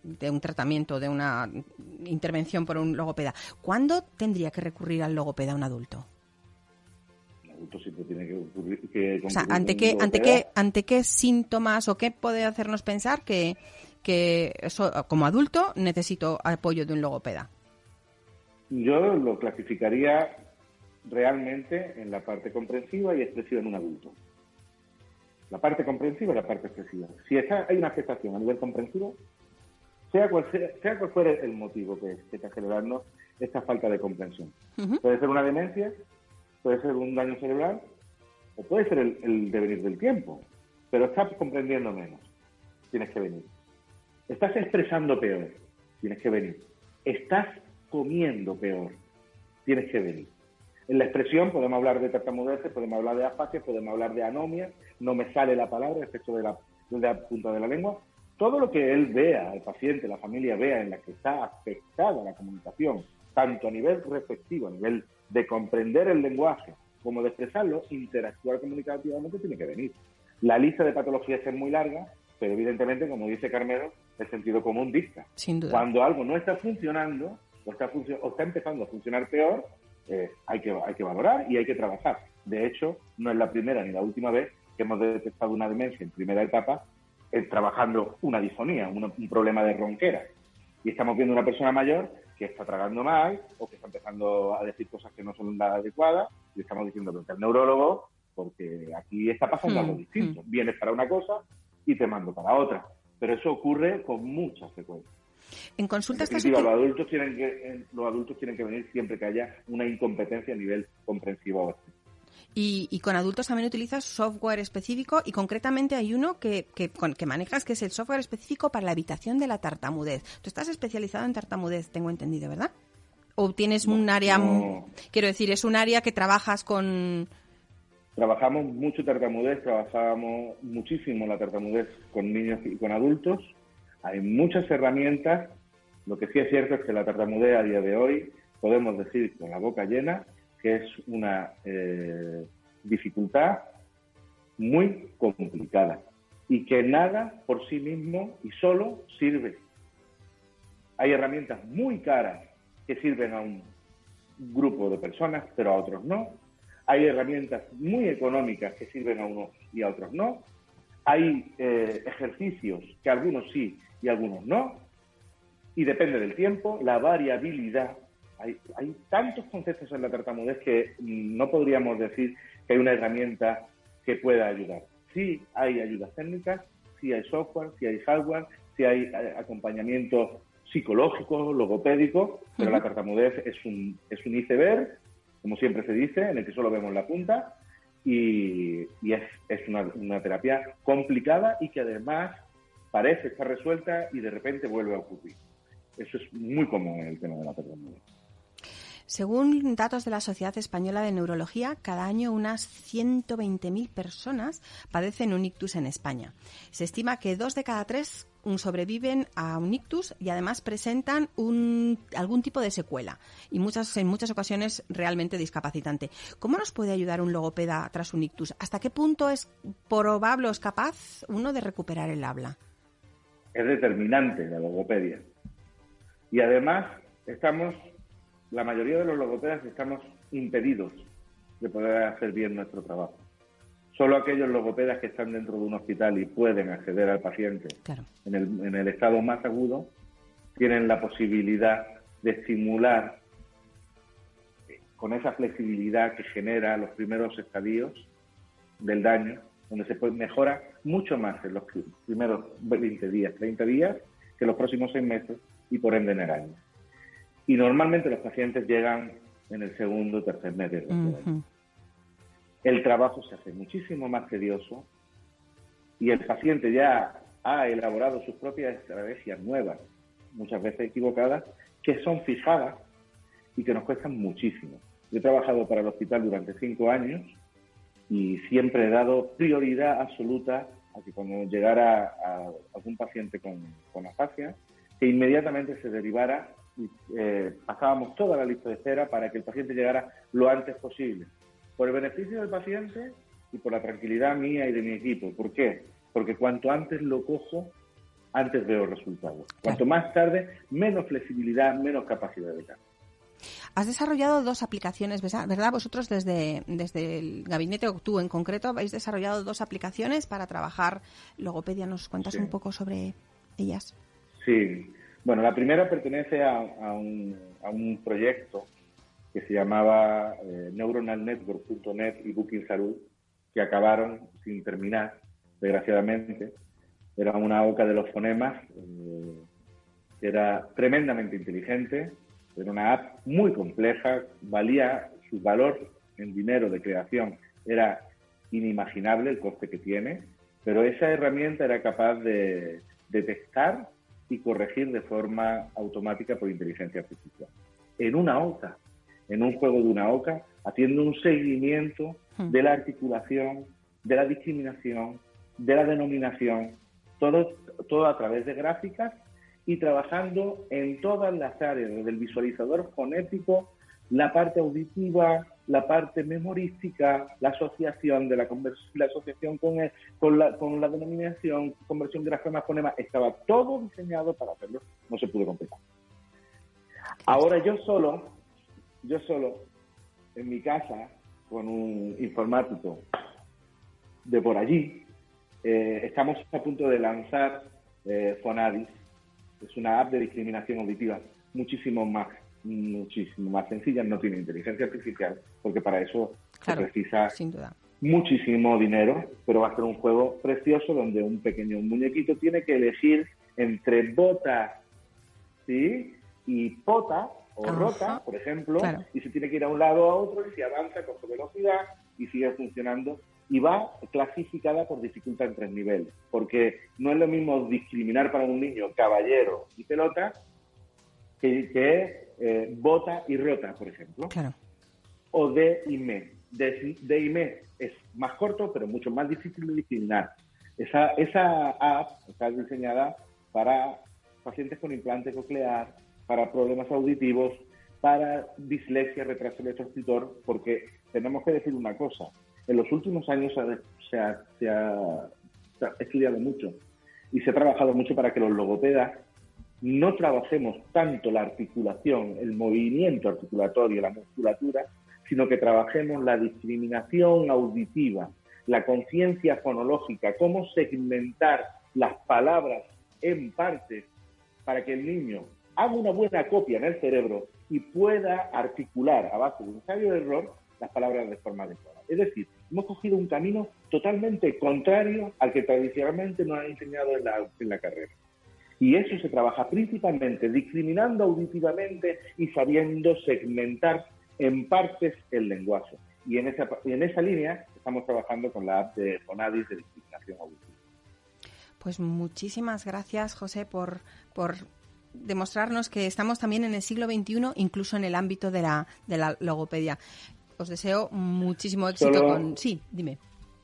de un tratamiento, de una intervención por un logopeda. ¿Cuándo tendría que recurrir al logopeda un adulto? Siempre tiene que, o sea, ¿ante qué, ante, qué, ¿ante qué síntomas o qué puede hacernos pensar que, que eso, como adulto necesito apoyo de un logopeda? Yo lo clasificaría realmente en la parte comprensiva y expresiva en un adulto. La parte comprensiva y la parte expresiva. Si hay una afectación a nivel comprensivo, sea cual, sea, cual fuera el motivo que, está generando esta falta de comprensión. Puede ser una demencia, puede ser un daño cerebral, o puede ser el, devenir del tiempo, pero estás comprendiendo menos, tienes que venir. Estás expresando peor, tienes que venir. Estás comiendo peor, tienes que venir. En la expresión podemos hablar de tartamudez, podemos hablar de afasia, podemos hablar de anomia, no me sale la palabra, excepto de la, de la punta de la lengua, todo lo que él vea, el paciente, la familia vea en la que está afectada la comunicación, tanto a nivel receptivo, a nivel de comprender el lenguaje, como de expresarlo, interactuar comunicativamente tiene que venir. La lista de patologías es muy larga, pero evidentemente, como dice Carmelo, el sentido común dicta. Sin duda. Cuando algo no está funcionando o está, o está empezando a funcionar peor, eh, hay, que, hay que valorar y hay que trabajar. De hecho, no es la primera ni la última vez que hemos detectado una demencia en primera etapa eh, trabajando una disfonía, un, problema de ronquera. Y estamos viendo una persona mayor que está tragando mal o que está empezando a decir cosas que no son las adecuadas y estamos diciendo que el neurólogo porque aquí está pasando algo mm, distinto. Mm. Vienes para una cosa y te mando para otra. Pero eso ocurre con muchas frecuencia. En consultas en los adultos tienen que los adultos tienen que venir siempre que haya una incompetencia a nivel comprensivo y, con adultos también utilizas software específico y concretamente hay uno que, que, que, manejas que es el software específico para la evitación de la tartamudez. Tú estás especializado en tartamudez, tengo entendido, ¿verdad? ¿O tienes un área, quiero decir, es un área que trabajas con... Trabajamos mucho tartamudez, trabajamos muchísimo la tartamudez con niños y con adultos. Hay muchas herramientas. Lo que sí es cierto es que la tartamudez a día de hoy, podemos decir con la boca llena, que es una eh, dificultad muy complicada y que nada por sí mismo y solo sirve. Hay herramientas muy caras que sirven a un grupo de personas, pero a otros no. Hay herramientas muy económicas que sirven a unos y a otros no. hay eh, ejercicios que algunos sí y algunos no, y depende del tiempo, la variabilidad. Hay, hay tantos conceptos en la tartamudez que no podríamos decir que hay una herramienta que pueda ayudar. Sí hay ayudas técnicas, sí hay software, sí hay hardware, sí hay eh, acompañamiento psicológico, logopédico, pero la tartamudez es un, es un iceberg, como siempre se dice, en el que solo vemos la punta, y, es, es una, una, terapia complicada y que además parece estar resuelta y de repente vuelve a ocurrir. Eso es muy común en el tema de la tartamudez. Según datos de la Sociedad Española de Neurología, cada año unas 120.000 personas padecen un ictus en España. Se estima que dos de cada tres sobreviven a un ictus y además presentan un, algún tipo de secuela y muchas, en muchas ocasiones realmente discapacitante. ¿Cómo nos puede ayudar un logopeda tras un ictus? ¿Hasta qué punto es probable o es capaz uno de recuperar el habla? Es determinante la logopedia. Y además estamos la mayoría de los logopedas estamos impedidos de poder hacer bien nuestro trabajo. Solo aquellos logopedas que están dentro de un hospital y pueden acceder al paciente en, el, en el estado más agudo tienen la posibilidad de estimular con esa flexibilidad que genera los primeros estadios del daño, donde se mejora mucho más en los primeros 20 días, 30 días, que los próximos seis meses y por ende en el año. Y normalmente los pacientes llegan en el segundo o tercer mes de El trabajo se hace muchísimo más tedioso y el paciente ya ha elaborado sus propias estrategias nuevas, muchas veces equivocadas, que son fijadas y que nos cuestan muchísimo. Yo he trabajado para el hospital durante cinco años y siempre he dado prioridad absoluta a que cuando llegara a algún paciente con, con afasia, que inmediatamente se derivara eh, pasábamos toda la lista de espera para que el paciente llegara lo antes posible. Por el beneficio del paciente y por la tranquilidad mía y de mi equipo. ¿Por qué? Porque cuanto antes lo cojo, antes veo resultados. Cuanto más tarde, menos flexibilidad, menos capacidad de cambio. Has desarrollado dos aplicaciones, ¿verdad? Vosotros desde, desde el gabinete o tú en concreto habéis desarrollado dos aplicaciones para trabajar logopedia. ¿Nos cuentas un poco sobre ellas? Sí, bueno, la primera pertenece a, un, proyecto que se llamaba eh, neuronalnetwork.net y Booking Salud, que acabaron sin terminar, desgraciadamente. Era una OCA de los fonemas, eh, era tremendamente inteligente, era una app muy compleja, valía su valor en dinero de creación, era inimaginable el coste que tiene, pero esa herramienta era capaz de detectar y corregir de forma automática por inteligencia artificial. En una OCA, en un juego de una OCA, haciendo un seguimiento hmm. de la articulación, de la discriminación, de la denominación, todo, todo a través de gráficas y trabajando en todas las áreas, del visualizador fonético, la parte auditiva, la parte memorística, la asociación de la, la asociación con, con, la, con la denominación, conversión de grafema fonema, estaba todo diseñado para hacerlo, no se pudo completar. Ahora yo solo, yo solo, en mi casa, con un informático de por allí, eh, estamos a punto de lanzar eh, Fonadis, es una app de discriminación auditiva muchísimo más muchísimo más sencilla, no tiene inteligencia artificial, porque para eso se precisa muchísimo dinero, pero va a ser un juego precioso donde un pequeño muñequito tiene que elegir entre bota ¿sí? y pota o rota, por ejemplo, y se tiene que ir a un lado o a otro y si avanza con velocidad y sigue funcionando y va clasificada por dificultad en tres niveles, porque no es lo mismo discriminar para un niño caballero y pelota que, eh, bota y rota, por ejemplo. O D y me. D, y me es más corto, pero mucho más difícil de discriminar. Esa, esa app está diseñada para pacientes con implante coclear, para problemas auditivos, para dislexia, retraso electroescritor, porque tenemos que decir una cosa. En los últimos años se ha, se ha estudiado mucho y se ha trabajado mucho para que los logopedas no trabajemos tanto la articulación, el movimiento articulatorio, la musculatura, sino que trabajemos la discriminación auditiva, la conciencia fonológica, cómo segmentar las palabras en partes para que el niño haga una buena copia en el cerebro y pueda articular a base de un ensayo de error las palabras de forma adecuada. Es decir, hemos cogido un camino totalmente contrario al que tradicionalmente nos han enseñado en la, en la carrera. Y eso se trabaja principalmente discriminando auditivamente y sabiendo segmentar en partes el lenguaje. Y en esa, en esa línea estamos trabajando con la app de Fonadis de discriminación auditiva. Pues muchísimas gracias, José, por, por demostrarnos que estamos también en el siglo XXI, incluso en el ámbito de la, de la logopedia. Os deseo muchísimo éxito con... Sí, dime.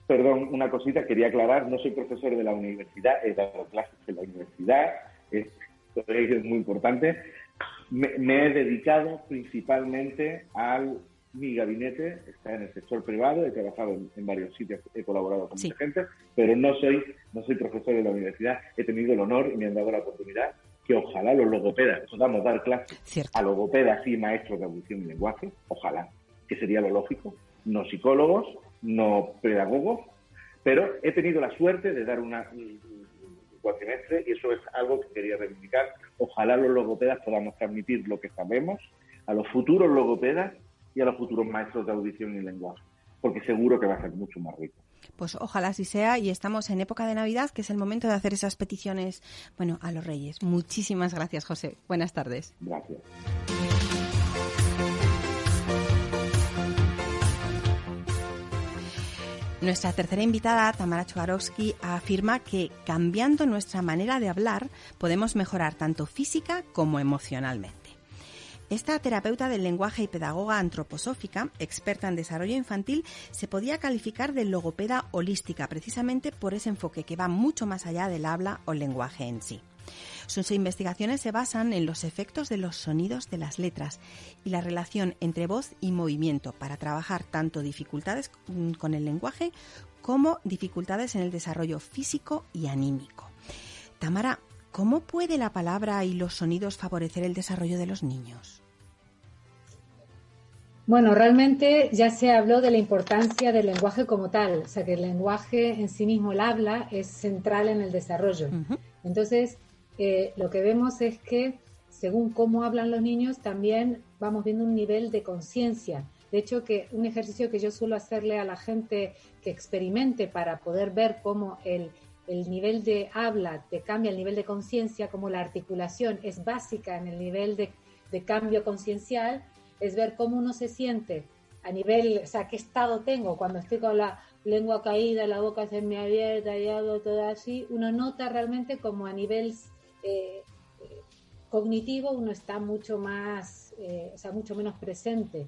Perdón, una cosita, quería aclarar, no soy profesor de la universidad, he dado clases en la universidad, es, es muy importante. Me, he dedicado principalmente al mi gabinete está en el sector privado, he trabajado en, varios sitios, he colaborado con mucha gente, pero no soy, no soy profesor de la universidad. He tenido el honor y me han dado la oportunidad que ojalá los logopedas, podamos dar clases a logopedas y maestros de audición y lenguaje, ojalá, que sería lo lógico, no psicólogos, no pedagogos, pero he tenido la suerte de dar una, un, cuatrimestre y eso es algo que quería reivindicar. Ojalá los logopedas podamos transmitir lo que sabemos a los futuros logopedas y a los futuros maestros de audición y lenguaje, porque seguro que va a ser mucho más rico. Pues ojalá así sea y estamos en época de Navidad, que es el momento de hacer esas peticiones, bueno, a los reyes. Muchísimas gracias, José. Buenas tardes. Gracias. Nuestra tercera invitada, Tamara Chugarovsky, afirma que cambiando nuestra manera de hablar podemos mejorar tanto física como emocionalmente. Esta terapeuta del lenguaje y pedagoga antroposófica, experta en desarrollo infantil, se podía calificar de logopeda holística precisamente por ese enfoque que va mucho más allá del habla o lenguaje en sí. Sus investigaciones se basan en los efectos de los sonidos de las letras y la relación entre voz y movimiento para trabajar tanto dificultades con el lenguaje como dificultades en el desarrollo físico y anímico. Tamara, ¿cómo puede la palabra y los sonidos favorecer el desarrollo de los niños? Bueno, realmente ya se habló de la importancia del lenguaje como tal, o sea que el lenguaje en sí mismo, el habla, es central en el desarrollo. Entonces, eh, lo que vemos es que según cómo hablan los niños, también vamos viendo un nivel de conciencia. De hecho, que un ejercicio que yo suelo hacerle a la gente que experimente para poder ver cómo el, el nivel de habla te cambia el nivel de conciencia, como la articulación es básica en el nivel de, de cambio conciencial, es ver cómo uno se siente a nivel, o sea, qué estado tengo cuando estoy con la lengua caída, la boca se me abierta y hago todo así, uno nota realmente como a nivel eh, cognitivo uno está mucho más, eh, o sea, mucho menos presente.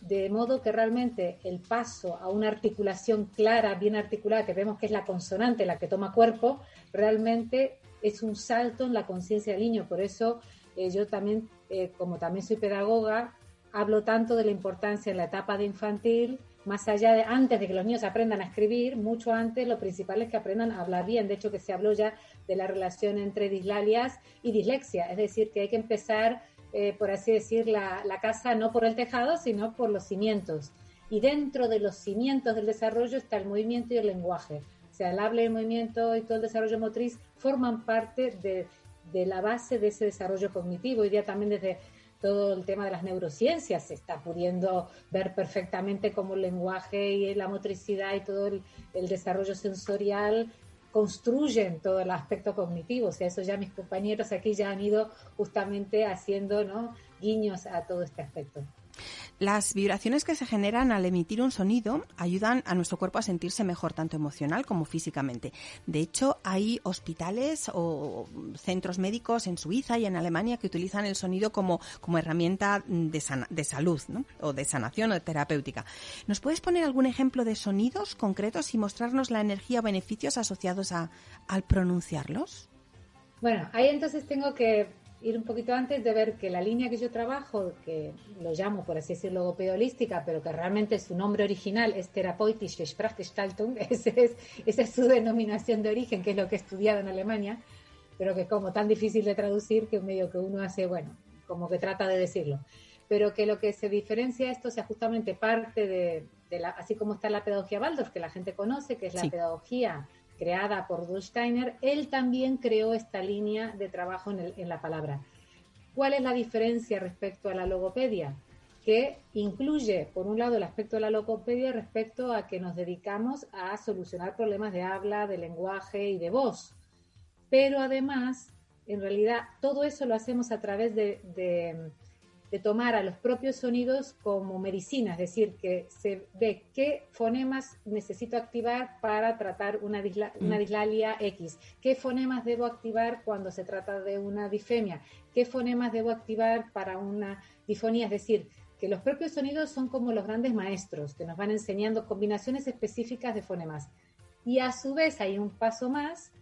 De modo que realmente el paso a una articulación clara, bien articulada, que vemos que es la consonante la que toma cuerpo, realmente es un salto en la conciencia del niño. Por eso eh, yo también, como también soy pedagoga, hablo tanto de la importancia en la etapa de infantil, más allá de antes de que los niños aprendan a escribir, mucho antes lo principal es que aprendan a hablar bien. De hecho, que se habló ya de la relación entre dislalias y dislexia, es decir, que hay que empezar, eh, por así decir, la, la casa no por el tejado, sino por los cimientos. Y dentro de los cimientos del desarrollo está el movimiento y el lenguaje. O sea, el habla y el movimiento y todo el desarrollo motriz forman parte de, de la base de ese desarrollo cognitivo. Hoy día también desde todo el tema de las neurociencias, se está pudiendo ver perfectamente cómo el lenguaje y la motricidad y todo el, desarrollo sensorial construyen todo el aspecto cognitivo. O sea, eso ya mis compañeros aquí ya han ido justamente haciendo ¿no? guiños a todo este aspecto. Las vibraciones que se generan al emitir un sonido ayudan a nuestro cuerpo a sentirse mejor, tanto emocional como físicamente. De hecho, hay hospitales o centros médicos en Suiza y en Alemania que utilizan el sonido como, como herramienta de, salud, ¿no? o de sanación o de terapéutica. ¿Nos puedes poner algún ejemplo de sonidos concretos y mostrarnos la energía o beneficios asociados a, al pronunciarlos? Bueno, ahí entonces tengo que ir un poquito antes de ver que la línea que yo trabajo, que lo llamo por así decirlo logopedolística, pero que realmente su nombre original es Therapeutische Sprachgestaltung, esa es, esa es su denominación de origen, que es lo que he estudiado en Alemania, pero que como tan difícil de traducir que medio que uno hace, bueno, como que trata de decirlo. Pero que lo que se diferencia esto, o sea, justamente parte de, así como está la pedagogía Waldorf, que la gente conoce, que es la pedagogía creada por Dulsteiner, él también creó esta línea de trabajo en, en la palabra. ¿Cuál es la diferencia respecto a la logopedia? que incluye, por un lado, el aspecto de la logopedia respecto a que nos dedicamos a solucionar problemas de habla, de lenguaje y de voz. Pero además, en realidad, todo eso lo hacemos a través de, de, tomar a los propios sonidos como medicina, es decir, que se ve qué fonemas necesito activar para tratar una, una mm. dislalia X, qué fonemas debo activar cuando se trata de una difemia, qué fonemas debo activar para una difonía, es decir, que los propios sonidos son como los grandes maestros, que nos van enseñando combinaciones específicas de fonemas. Y a su vez hay un paso más,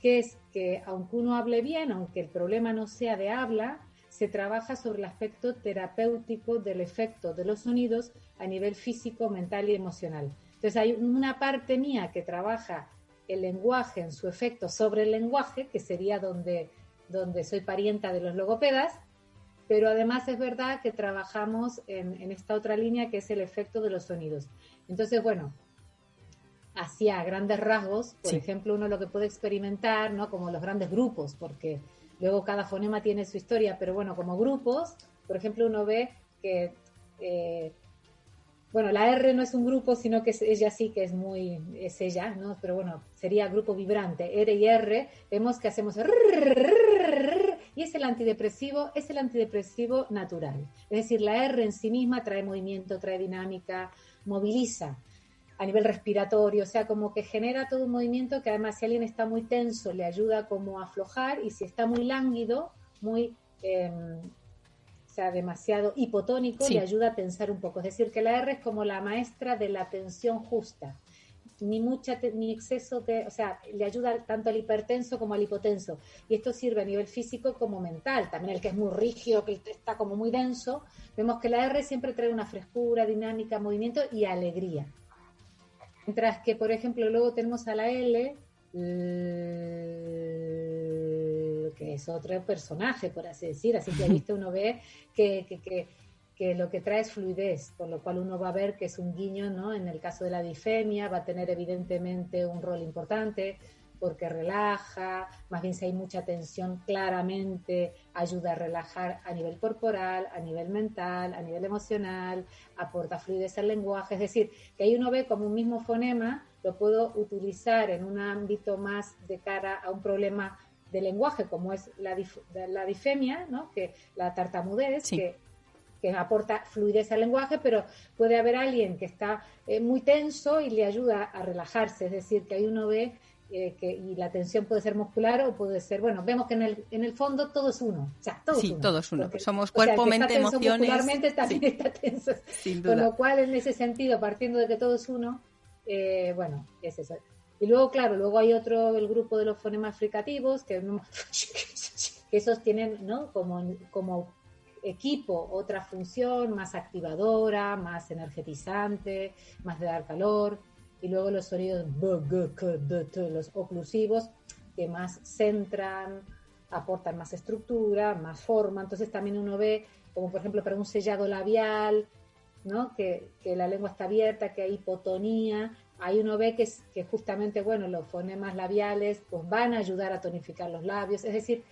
que es que aunque uno hable bien, aunque el problema no sea de habla, se trabaja sobre el aspecto terapéutico del efecto de los sonidos a nivel físico, mental y emocional. Entonces hay una parte mía que trabaja el lenguaje en su efecto sobre el lenguaje, que sería donde, donde soy parienta de los logopedas, pero además es verdad que trabajamos en, esta otra línea que es el efecto de los sonidos. Entonces, bueno, hacia grandes rasgos, por ejemplo, uno lo que puede experimentar, ¿no? Como los grandes grupos, porque luego cada fonema tiene su historia, pero bueno, como grupos, por ejemplo, uno ve que, eh, bueno, la R no es un grupo, sino que es, ella sí que es muy, es ella, ¿no? Pero bueno, sería grupo vibrante, R y R, vemos que hacemos y es el antidepresivo, es el antidepresivo natural. Es decir, la R en sí misma trae movimiento, trae dinámica, moviliza a nivel respiratorio, o sea, como que genera todo un movimiento que además si alguien está muy tenso le ayuda como a aflojar y si está muy lánguido, muy, em, o sea, demasiado hipotónico, le ayuda a tensar un poco. Es decir, que la R es como la maestra de la tensión justa ni mucha ni exceso de, o sea, le ayuda tanto al hipertenso como al hipotenso. Y esto sirve a nivel físico como mental. También el que es muy rígido, que está como muy denso, vemos que la R siempre trae una frescura, dinámica, movimiento y alegría. Mientras que, por ejemplo, luego tenemos a la L, que es otro personaje, por así decir. Así que ahí uno ve que, que, que que lo que trae es fluidez, con lo cual uno va a ver que es un guiño, ¿no? En el caso de la difemia va a tener evidentemente un rol importante porque relaja, más bien si hay mucha tensión, claramente ayuda a relajar a nivel corporal, a nivel mental, a nivel emocional, aporta fluidez al lenguaje, es decir, que ahí uno ve como un mismo fonema lo puedo utilizar en un ámbito más de cara a un problema de lenguaje como es la, la difemia, ¿no? que la tartamudez, que que aporta fluidez al lenguaje, pero puede haber alguien que está eh, muy tenso y le ayuda a relajarse, es decir, que ahí uno ve eh, que y la tensión puede ser muscular o puede ser, bueno, vemos que en el, en el fondo todo es uno, o sea, todo sí, es uno. todo es uno, somos cuerpo, mente, emociones. Muscularmente también está tenso, con lo cual en ese sentido, partiendo de que todo es uno, eh, bueno, es eso. Y luego, claro, luego hay otro, el grupo de los fonemas fricativos, que, que esos tienen, ¿no? Como, como equipo otra función más activadora, más energetizante, más de dar calor, y luego los sonidos los oclusivos que más centran, aportan más estructura, más forma. Entonces también uno ve, como por ejemplo para un sellado labial, ¿no? que, que la lengua está abierta, que hay hipotonía, ahí uno ve que, que justamente, bueno, los fonemas labiales pues van a ayudar a tonificar los labios, es decir,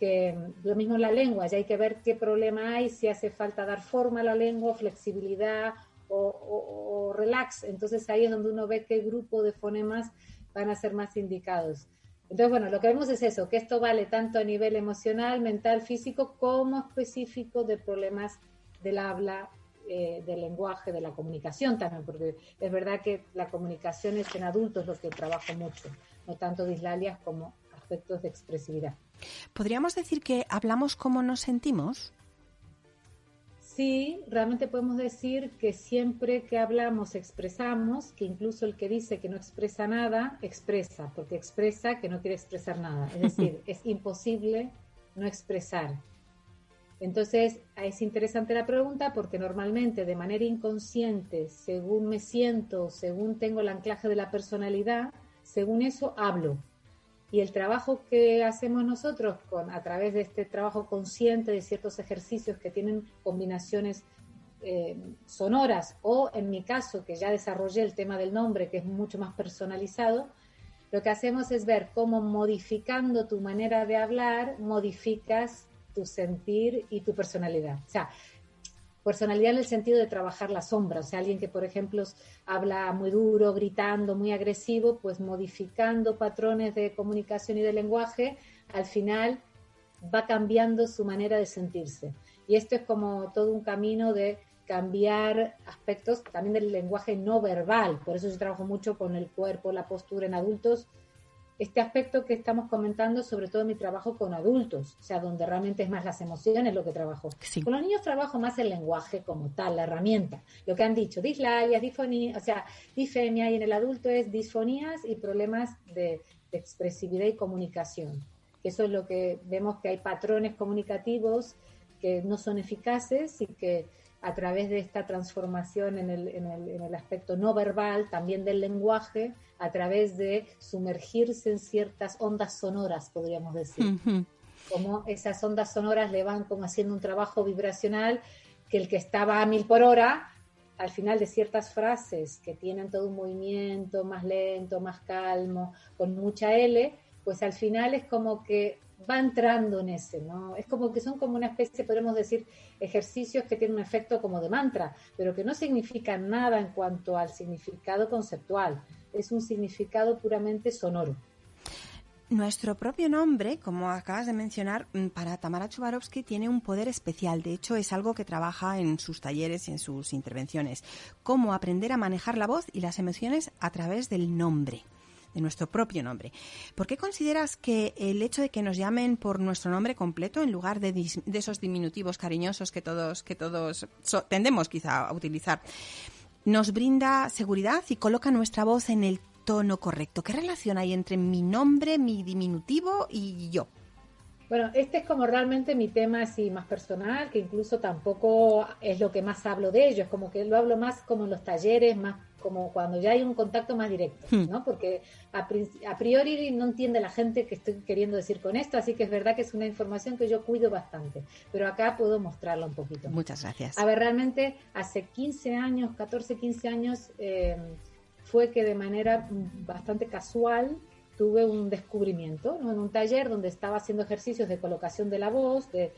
que lo mismo en la lengua, ya hay que ver qué problema hay, si hace falta dar forma a la lengua, flexibilidad o, relax. Entonces ahí es donde uno ve qué grupo de fonemas van a ser más indicados. Entonces, bueno, lo que vemos es eso, que esto vale tanto a nivel emocional, mental, físico, como específico de problemas del habla, eh, del lenguaje, de la comunicación también, porque es verdad que la comunicación es en adultos lo que trabajo mucho, no tanto dislalias como aspectos de expresividad. ¿Podríamos decir que hablamos como nos sentimos? Sí, realmente podemos decir que siempre que hablamos expresamos, que incluso el que dice que no expresa nada, expresa, porque expresa que no quiere expresar nada. Es decir, es imposible no expresar. Entonces, es interesante la pregunta porque normalmente de manera inconsciente, según me siento, según tengo el anclaje de la personalidad, según eso hablo. Y el trabajo que hacemos nosotros a través de este trabajo consciente de ciertos ejercicios que tienen combinaciones eh, sonoras o en mi caso, que ya desarrollé el tema del nombre, que es mucho más personalizado, lo que hacemos es ver cómo modificando tu manera de hablar, modificas tu sentir y tu personalidad. Personalidad en el sentido de trabajar la sombra. O sea, alguien que, por ejemplo, habla muy duro, gritando, muy agresivo, pues modificando patrones de comunicación y de lenguaje, al final va cambiando su manera de sentirse. Y esto es como todo un camino de cambiar aspectos también del lenguaje no verbal. Por eso yo trabajo mucho con el cuerpo, la postura en adultos. Este aspecto que estamos comentando, sobre todo en mi trabajo con adultos, o sea, donde realmente es más las emociones lo que trabajo. Con los niños trabajo más el lenguaje como tal, la herramienta. Lo que han dicho, dislalias, disfonía, o sea, difemia, y en el adulto es disfonías y problemas de, de expresividad y comunicación. Eso es lo que vemos que hay patrones comunicativos que no son eficaces y que a través de esta transformación en el, en el, en el aspecto no verbal, también del lenguaje, a través de sumergirse en ciertas ondas sonoras, podríamos decir. Como esas ondas sonoras le van como haciendo un trabajo vibracional que el que estaba a mil por hora, al final de ciertas frases que tienen todo un movimiento más lento, más calmo, con mucha L, pues al final es como que va entrando en ese, ¿no? Es como que son como una especie, podemos decir, ejercicios que tienen un efecto como de mantra, pero que no significan nada en cuanto al significado conceptual, es un significado puramente sonoro. Nuestro propio nombre, como acabas de mencionar, mm, para Tamara Chubarovsky tiene un poder especial. De hecho, es algo que trabaja en sus talleres y en sus intervenciones. Cómo aprender a manejar la voz y las emociones a través del nombre de nuestro propio nombre. ¿Por qué consideras que el hecho de que nos llamen por nuestro nombre completo en lugar de, de esos diminutivos cariñosos que todos, que todos tendemos quizá a utilizar, nos brinda seguridad y coloca nuestra voz en el tono correcto? ¿Qué relación hay entre mi nombre, mi diminutivo y yo? Bueno, este es como realmente mi tema así más personal, que incluso tampoco es lo que más hablo de ellos, como que lo hablo más como en los talleres, más como cuando ya hay un contacto más directo, hmm. ¿no? Porque a, priori no entiende la gente que estoy queriendo decir con esto, así que es verdad que es una información que yo cuido bastante, pero acá puedo mostrarla un poquito. Muchas gracias. A ver, realmente hace 15 años, 14, 15 años, eh, fue que de manera bastante casual tuve un descubrimiento en un taller donde estaba haciendo ejercicios de colocación de la voz, de,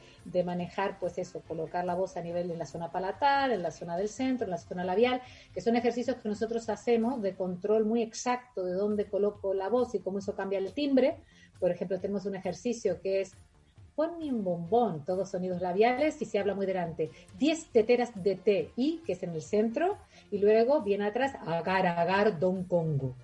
manejar, pues eso, colocar la voz a nivel en la zona palatal, en la zona del centro, en la zona labial, que son ejercicios que nosotros hacemos de control muy exacto de dónde coloco la voz y cómo eso cambia el timbre. Por ejemplo, tenemos un ejercicio que es ponme un bombón, todos sonidos labiales y se habla muy delante. 10 teteras de té y, que es en el centro, y luego viene atrás agar, agar, don congo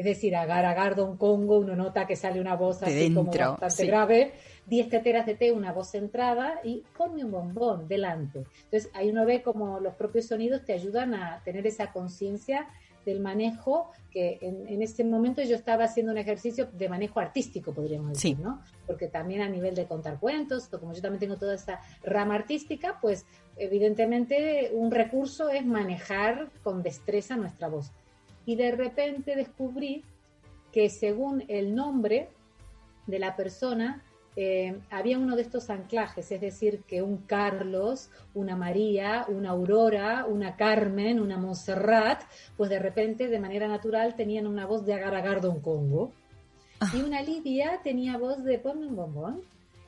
es decir, agar, agar, don Congo, uno nota que sale una voz así como bastante grave, diez teteras de té, una voz centrada y ponme un bombón delante. Entonces ahí uno ve como los propios sonidos te ayudan a tener esa conciencia del manejo que en, en, ese momento yo estaba haciendo un ejercicio de manejo artístico, podríamos decir, ¿no? Porque también a nivel de contar cuentos, como yo también tengo toda esa rama artística, pues evidentemente un recurso es manejar con destreza nuestra voz y de repente descubrí que según el nombre de la persona, eh, había uno de estos anclajes, es decir, que un Carlos, una María, una Aurora, una Carmen, una Montserrat, pues de repente, de manera natural, tenían una voz de agar don Congo. Ah. Y una Lidia tenía voz de ponme un bombón.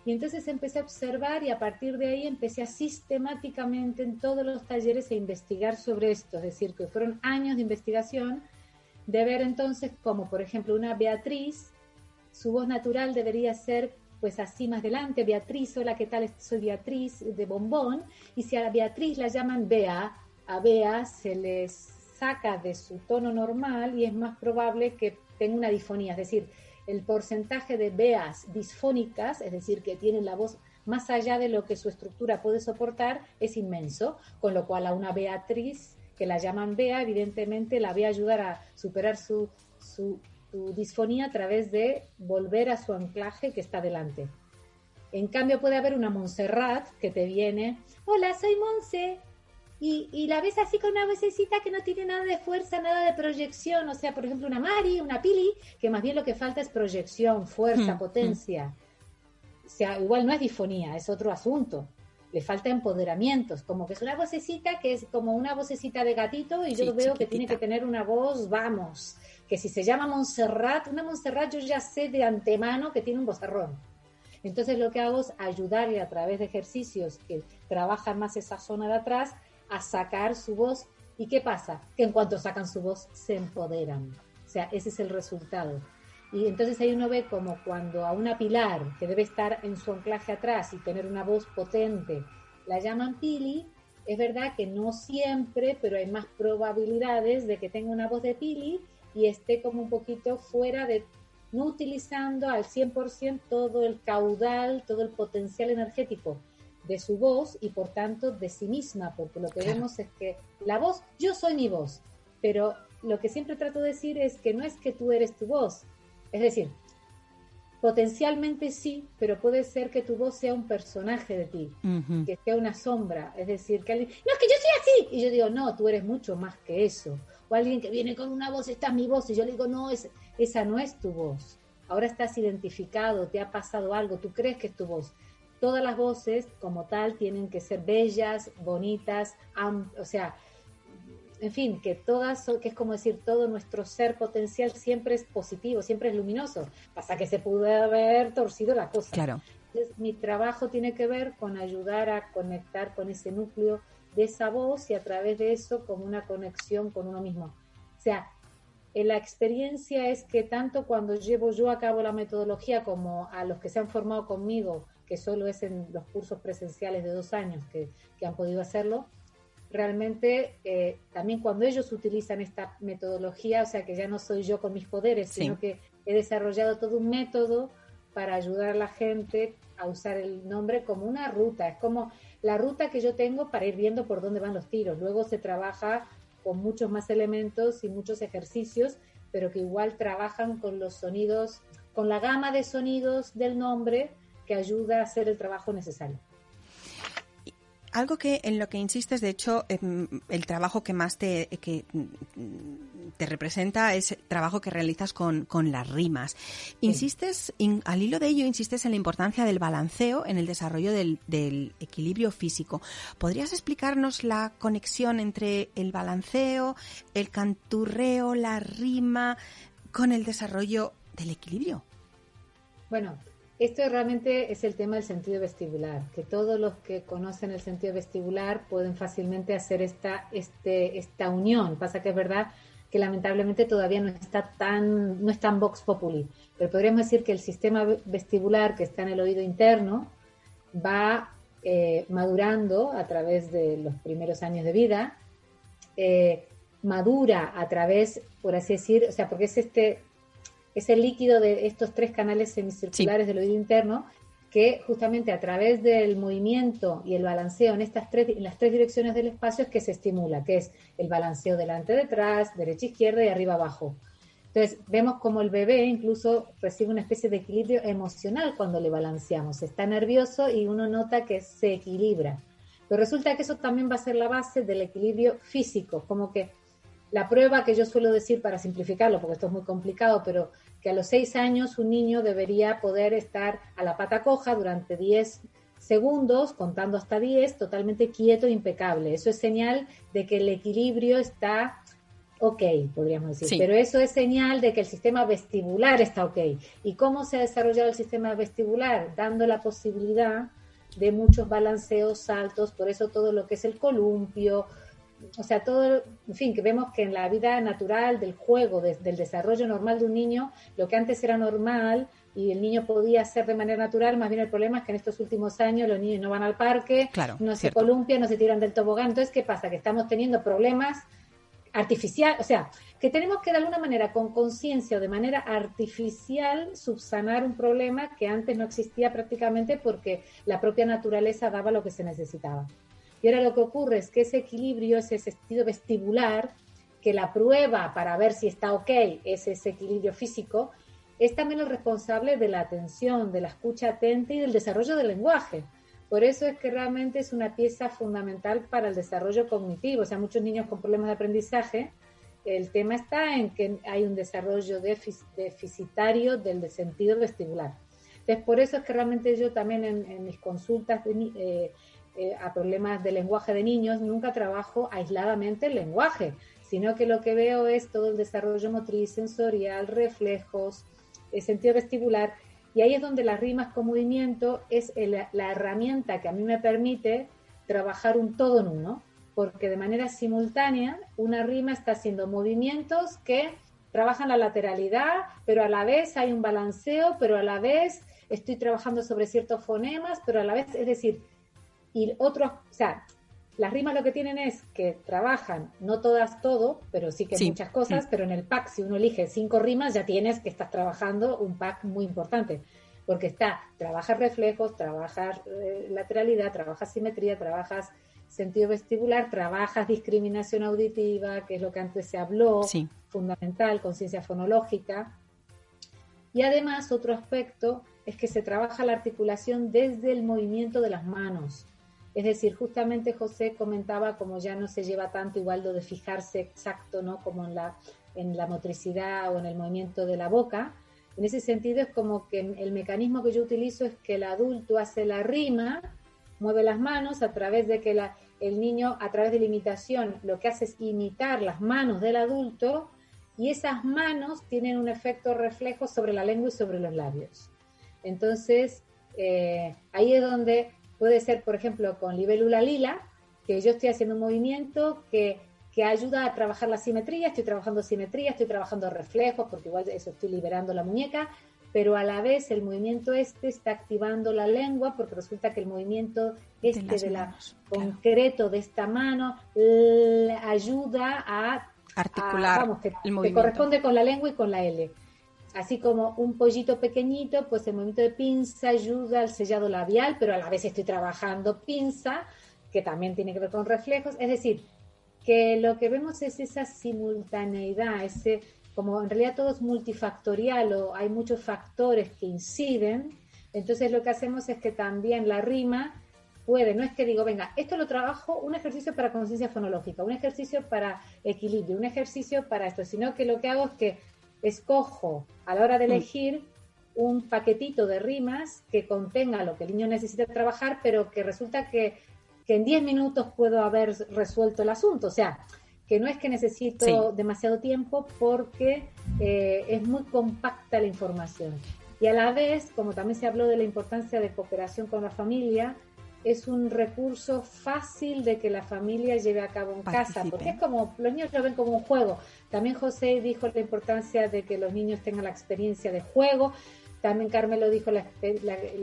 Y entonces empecé a observar y a partir de ahí empecé a sistemáticamente en todos los talleres a investigar sobre esto, es decir, que fueron años de investigación, de ver entonces como por ejemplo una Beatriz, su voz natural debería ser pues así más adelante, Beatriz, hola, ¿qué tal? Soy Beatriz de Bombón, y si a la Beatriz la llaman Bea, a Bea se les saca de su tono normal y es más probable que tenga una disfonía, es decir, el porcentaje de beas disfónicas, es decir, que tienen la voz más allá de lo que su estructura puede soportar, es inmenso, con lo cual a una Beatriz que la llaman Bea, evidentemente la ve ayudar a superar su, su, disfonía a través de volver a su anclaje que está delante. En cambio puede haber una Montserrat que te viene, hola, soy Monse, y, la ves así con una vocecita que no tiene nada de fuerza, nada de proyección, o sea, por ejemplo, una Mari, una Pili, que más bien lo que falta es proyección, fuerza, hmm, hmm. potencia. O sea, igual no es disfonía, es otro asunto. Le falta empoderamiento, como que es una vocecita que es como una vocecita de gatito y yo veo que tiene que tener una voz, vamos, que si se llama Montserrat, una Montserrat yo ya sé de antemano que tiene un vozarrón. Entonces lo que hago es ayudarle a través de ejercicios que trabajan más esa zona de atrás a sacar su voz. ¿Y qué pasa? Que en cuanto sacan su voz se empoderan. O sea, ese es el resultado. Y entonces ahí uno ve como cuando a una pilar que debe estar en su anclaje atrás y tener una voz potente, la llaman pili, es verdad que no siempre, pero hay más probabilidades de que tenga una voz de pili y esté como un poquito fuera de, no utilizando al 100% todo el caudal, todo el potencial energético de su voz y por tanto de sí misma, porque lo que vemos es que la voz, yo soy mi voz, pero lo que siempre trato de decir es que no es que tú eres tu voz, es decir, potencialmente sí, pero puede ser que tu voz sea un personaje de ti, que sea una sombra, es decir, que alguien, no, es que yo soy así, y yo digo, no, tú eres mucho más que eso, o alguien que viene con una voz, esta es mi voz, y yo le digo, no, es, esa no es tu voz, ahora estás identificado, te ha pasado algo, tú crees que es tu voz. Todas las voces como tal tienen que ser bellas, bonitas, o sea, en fin, que todas, que es como decir, todo nuestro ser potencial siempre es positivo, siempre es luminoso. Pasa que se pudo haber torcido la cosa. Claro. Entonces, mi trabajo tiene que ver con ayudar a conectar con ese núcleo de esa voz y a través de eso como una conexión con uno mismo. O sea, la experiencia es que tanto cuando llevo yo a cabo la metodología como a los que se han formado conmigo, que solo es en los cursos presenciales de dos años que, que han podido hacerlo, realmente eh, también cuando ellos utilizan esta metodología, o sea que ya no soy yo con mis poderes, sino que he desarrollado todo un método para ayudar a la gente a usar el nombre como una ruta, es como la ruta que yo tengo para ir viendo por dónde van los tiros. Luego se trabaja con muchos más elementos y muchos ejercicios, pero que igual trabajan con los sonidos, con la gama de sonidos del nombre que ayuda a hacer el trabajo necesario. Algo que en lo que insistes, de hecho, em, el trabajo que más te, que te representa es el trabajo que realizas con, las rimas. Insistes, al hilo de ello, insistes en la importancia del balanceo en el desarrollo del, del equilibrio físico. ¿Podrías explicarnos la conexión entre el balanceo, el canturreo, la rima, con el desarrollo del equilibrio? Bueno, esto realmente es el tema del sentido vestibular, que todos los que conocen el sentido vestibular pueden fácilmente hacer esta, este, esta unión. Pasa que es verdad que lamentablemente todavía no está tan, no es tan vox populi, pero podríamos decir que el sistema vestibular que está en el oído interno va eh, madurando a través de los primeros años de vida, eh, madura a través, por así decir, o sea, porque es este es el líquido de estos tres canales semicirculares del oído interno que justamente a través del movimiento y el balanceo en estas tres, en las tres direcciones del espacio es que se estimula, que es el balanceo delante detrás, derecha izquierda y arriba abajo. Entonces vemos como el bebé incluso recibe una especie de equilibrio emocional cuando le balanceamos. Está nervioso y uno nota que se equilibra. Pero resulta que eso también va a ser la base del equilibrio físico, como que la prueba que yo suelo decir para simplificarlo, porque esto es muy complicado, pero que a los seis años un niño debería poder estar a la pata coja durante 10 segundos, contando hasta 10, totalmente quieto e impecable. Eso es señal de que el equilibrio está ok, podríamos decir. Pero eso es señal de que el sistema vestibular está ok. ¿Y cómo se ha desarrollado el sistema vestibular? Dando la posibilidad de muchos balanceos, saltos, por eso todo lo que es el columpio, o sea, todo, en fin, que vemos que en la vida natural del juego, del desarrollo normal de un niño, lo que antes era normal y el niño podía hacer de manera natural, más bien el problema es que en estos últimos años los niños no van al parque, no se columpian, no se tiran del tobogán. Entonces, ¿qué pasa? Que estamos teniendo problemas artificiales, o sea, que tenemos que de alguna manera, con conciencia o de manera artificial, subsanar un problema que antes no existía prácticamente porque la propia naturaleza daba lo que se necesitaba. Y ahora lo que ocurre es que ese equilibrio, ese sentido vestibular, que la prueba para ver si está ok es ese equilibrio físico, es también el responsable de la atención, de la escucha atenta y del desarrollo del lenguaje. Por eso es que realmente es una pieza fundamental para el desarrollo cognitivo. O sea, muchos niños con problemas de aprendizaje, el tema está en que hay un desarrollo deficitario del sentido vestibular. Entonces, por eso es que realmente yo también en, mis consultas eh, eh, a problemas de lenguaje de niños, nunca trabajo aisladamente el lenguaje, sino que lo que veo es todo el desarrollo motriz, sensorial, reflejos, el eh, sentido vestibular, y ahí es donde las rimas con movimiento es la herramienta que a mí me permite trabajar un todo en uno, porque de manera simultánea una rima está haciendo movimientos que trabajan la lateralidad, pero a la vez hay un balanceo, pero a la vez estoy trabajando sobre ciertos fonemas, pero a la vez, es decir, y otros, o sea, las rimas lo que tienen es que trabajan, no todas todo, pero sí que muchas cosas, pero en el pack, si uno elige cinco rimas, ya tienes que estás trabajando un pack muy importante, porque está, trabajas reflejos, trabajas eh, lateralidad, trabajas simetría, trabajas sentido vestibular, trabajas discriminación auditiva, que es lo que antes se habló, fundamental, conciencia fonológica. Y además otro aspecto es que se trabaja la articulación desde el movimiento de las manos. Es decir, justamente José comentaba como ya no se lleva tanto igual de fijarse exacto, ¿no? Como en la, en la motricidad o en el movimiento de la boca. En ese sentido es como que el mecanismo que yo utilizo es que el adulto hace la rima, mueve las manos a través de que la, el niño, a través de la imitación, lo que hace es imitar las manos del adulto y esas manos tienen un efecto reflejo sobre la lengua y sobre los labios. Entonces, eh, ahí es donde Puede ser, por ejemplo, con libélula lila, que yo estoy haciendo un movimiento que, que ayuda a trabajar la simetría, estoy trabajando simetría, estoy trabajando reflejos, porque igual eso estoy liberando la muñeca, pero a la vez el movimiento este está activando la lengua porque resulta que el movimiento este de, la concreto de esta mano ayuda a articular vamos, que, que, corresponde con la lengua y con la L así como un pollito pequeñito, pues el movimiento de pinza ayuda al sellado labial, pero a la vez estoy trabajando pinza, que también tiene que ver con reflejos. Es decir, que lo que vemos es esa simultaneidad, ese, como en realidad todo es multifactorial o hay muchos factores que inciden, entonces lo que hacemos es que también la rima puede, no es que digo, venga, esto lo trabajo, un ejercicio para conciencia fonológica, un ejercicio para equilibrio, un ejercicio para esto, sino que lo que hago es que escojo a la hora de mm. elegir un paquetito de rimas que contenga lo que el niño necesita trabajar, pero que resulta que, en 10 minutos puedo haber resuelto el asunto. O sea, que no es que necesito demasiado tiempo porque eh, es muy compacta la información. Y a la vez, como también se habló de la importancia de cooperación con la familia, es un recurso fácil de que la familia lleve a cabo en casa, porque es como, los niños lo ven como un juego. También José dijo la importancia de que los niños tengan la experiencia de juego, también Carmelo dijo la,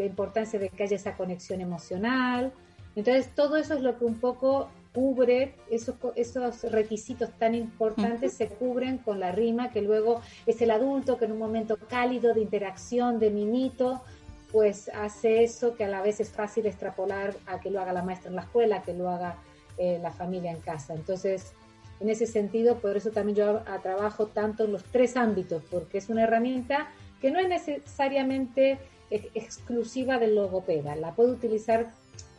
importancia de que haya esa conexión emocional. Entonces, todo eso es lo que un poco cubre, esos, esos requisitos tan importantes se cubren con la rima, que luego es el adulto que en un momento cálido de interacción, de minito, pues hace eso que a la vez es fácil extrapolar a que lo haga la maestra en la escuela, que lo haga eh, la familia en casa. Entonces, en ese sentido, por eso también yo trabajo tanto en los tres ámbitos, porque es una herramienta que no es necesariamente exclusiva del logopeda, la puede utilizar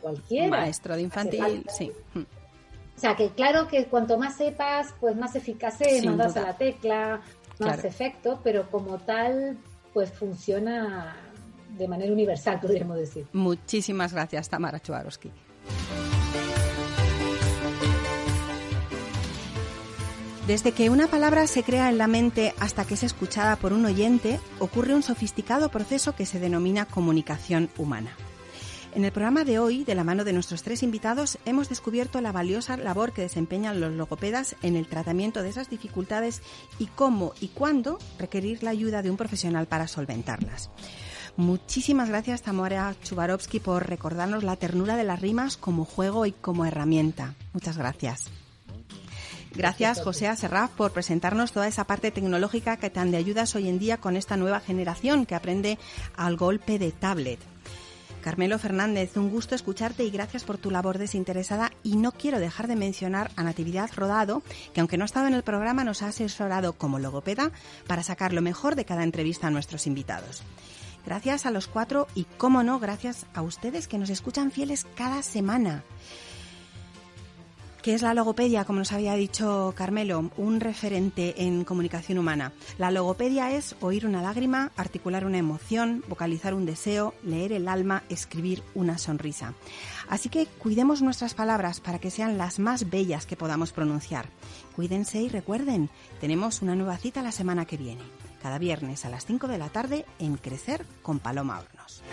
cualquiera. Maestro de infantil, sí. O sea, que claro que cuanto más sepas, pues más eficaz es, más das a la tecla, más efecto, pero como tal, pues funciona de manera universal, podríamos decir. Muchísimas gracias, Tamara Chuarowski. Desde que una palabra se crea en la mente hasta que es escuchada por un oyente, ocurre un sofisticado proceso que se denomina comunicación humana. En el programa de hoy, de la mano de nuestros tres invitados, hemos descubierto la valiosa labor que desempeñan los logopedas en el tratamiento de esas dificultades y cómo y cuándo requerir la ayuda de un profesional para solventarlas. Muchísimas gracias, Tamara Chubarovsky, por recordarnos la ternura de las rimas como juego y como herramienta. Muchas gracias. Gracias, José Aserraf, por presentarnos toda esa parte tecnológica que tan de ayudas hoy en día con esta nueva generación que aprende al golpe de tablet. Carmelo Fernández, un gusto escucharte y gracias por tu labor desinteresada. Y no quiero dejar de mencionar a Natividad Rodado, que aunque no ha estado en el programa, nos ha asesorado como logopeda para sacar lo mejor de cada entrevista a nuestros invitados. Gracias a los cuatro y, cómo no, gracias a ustedes que nos escuchan fieles cada semana. ¿Qué es la logopedia? Como nos había dicho Carmelo, un referente en comunicación humana. La logopedia es oír una lágrima, articular una emoción, vocalizar un deseo, leer el alma, escribir una sonrisa. Así que cuidemos nuestras palabras para que sean las más bellas que podamos pronunciar. Cuídense y recuerden, tenemos una nueva cita la semana que viene, cada viernes a las 5 de la tarde en Crecer con Paloma Hornos.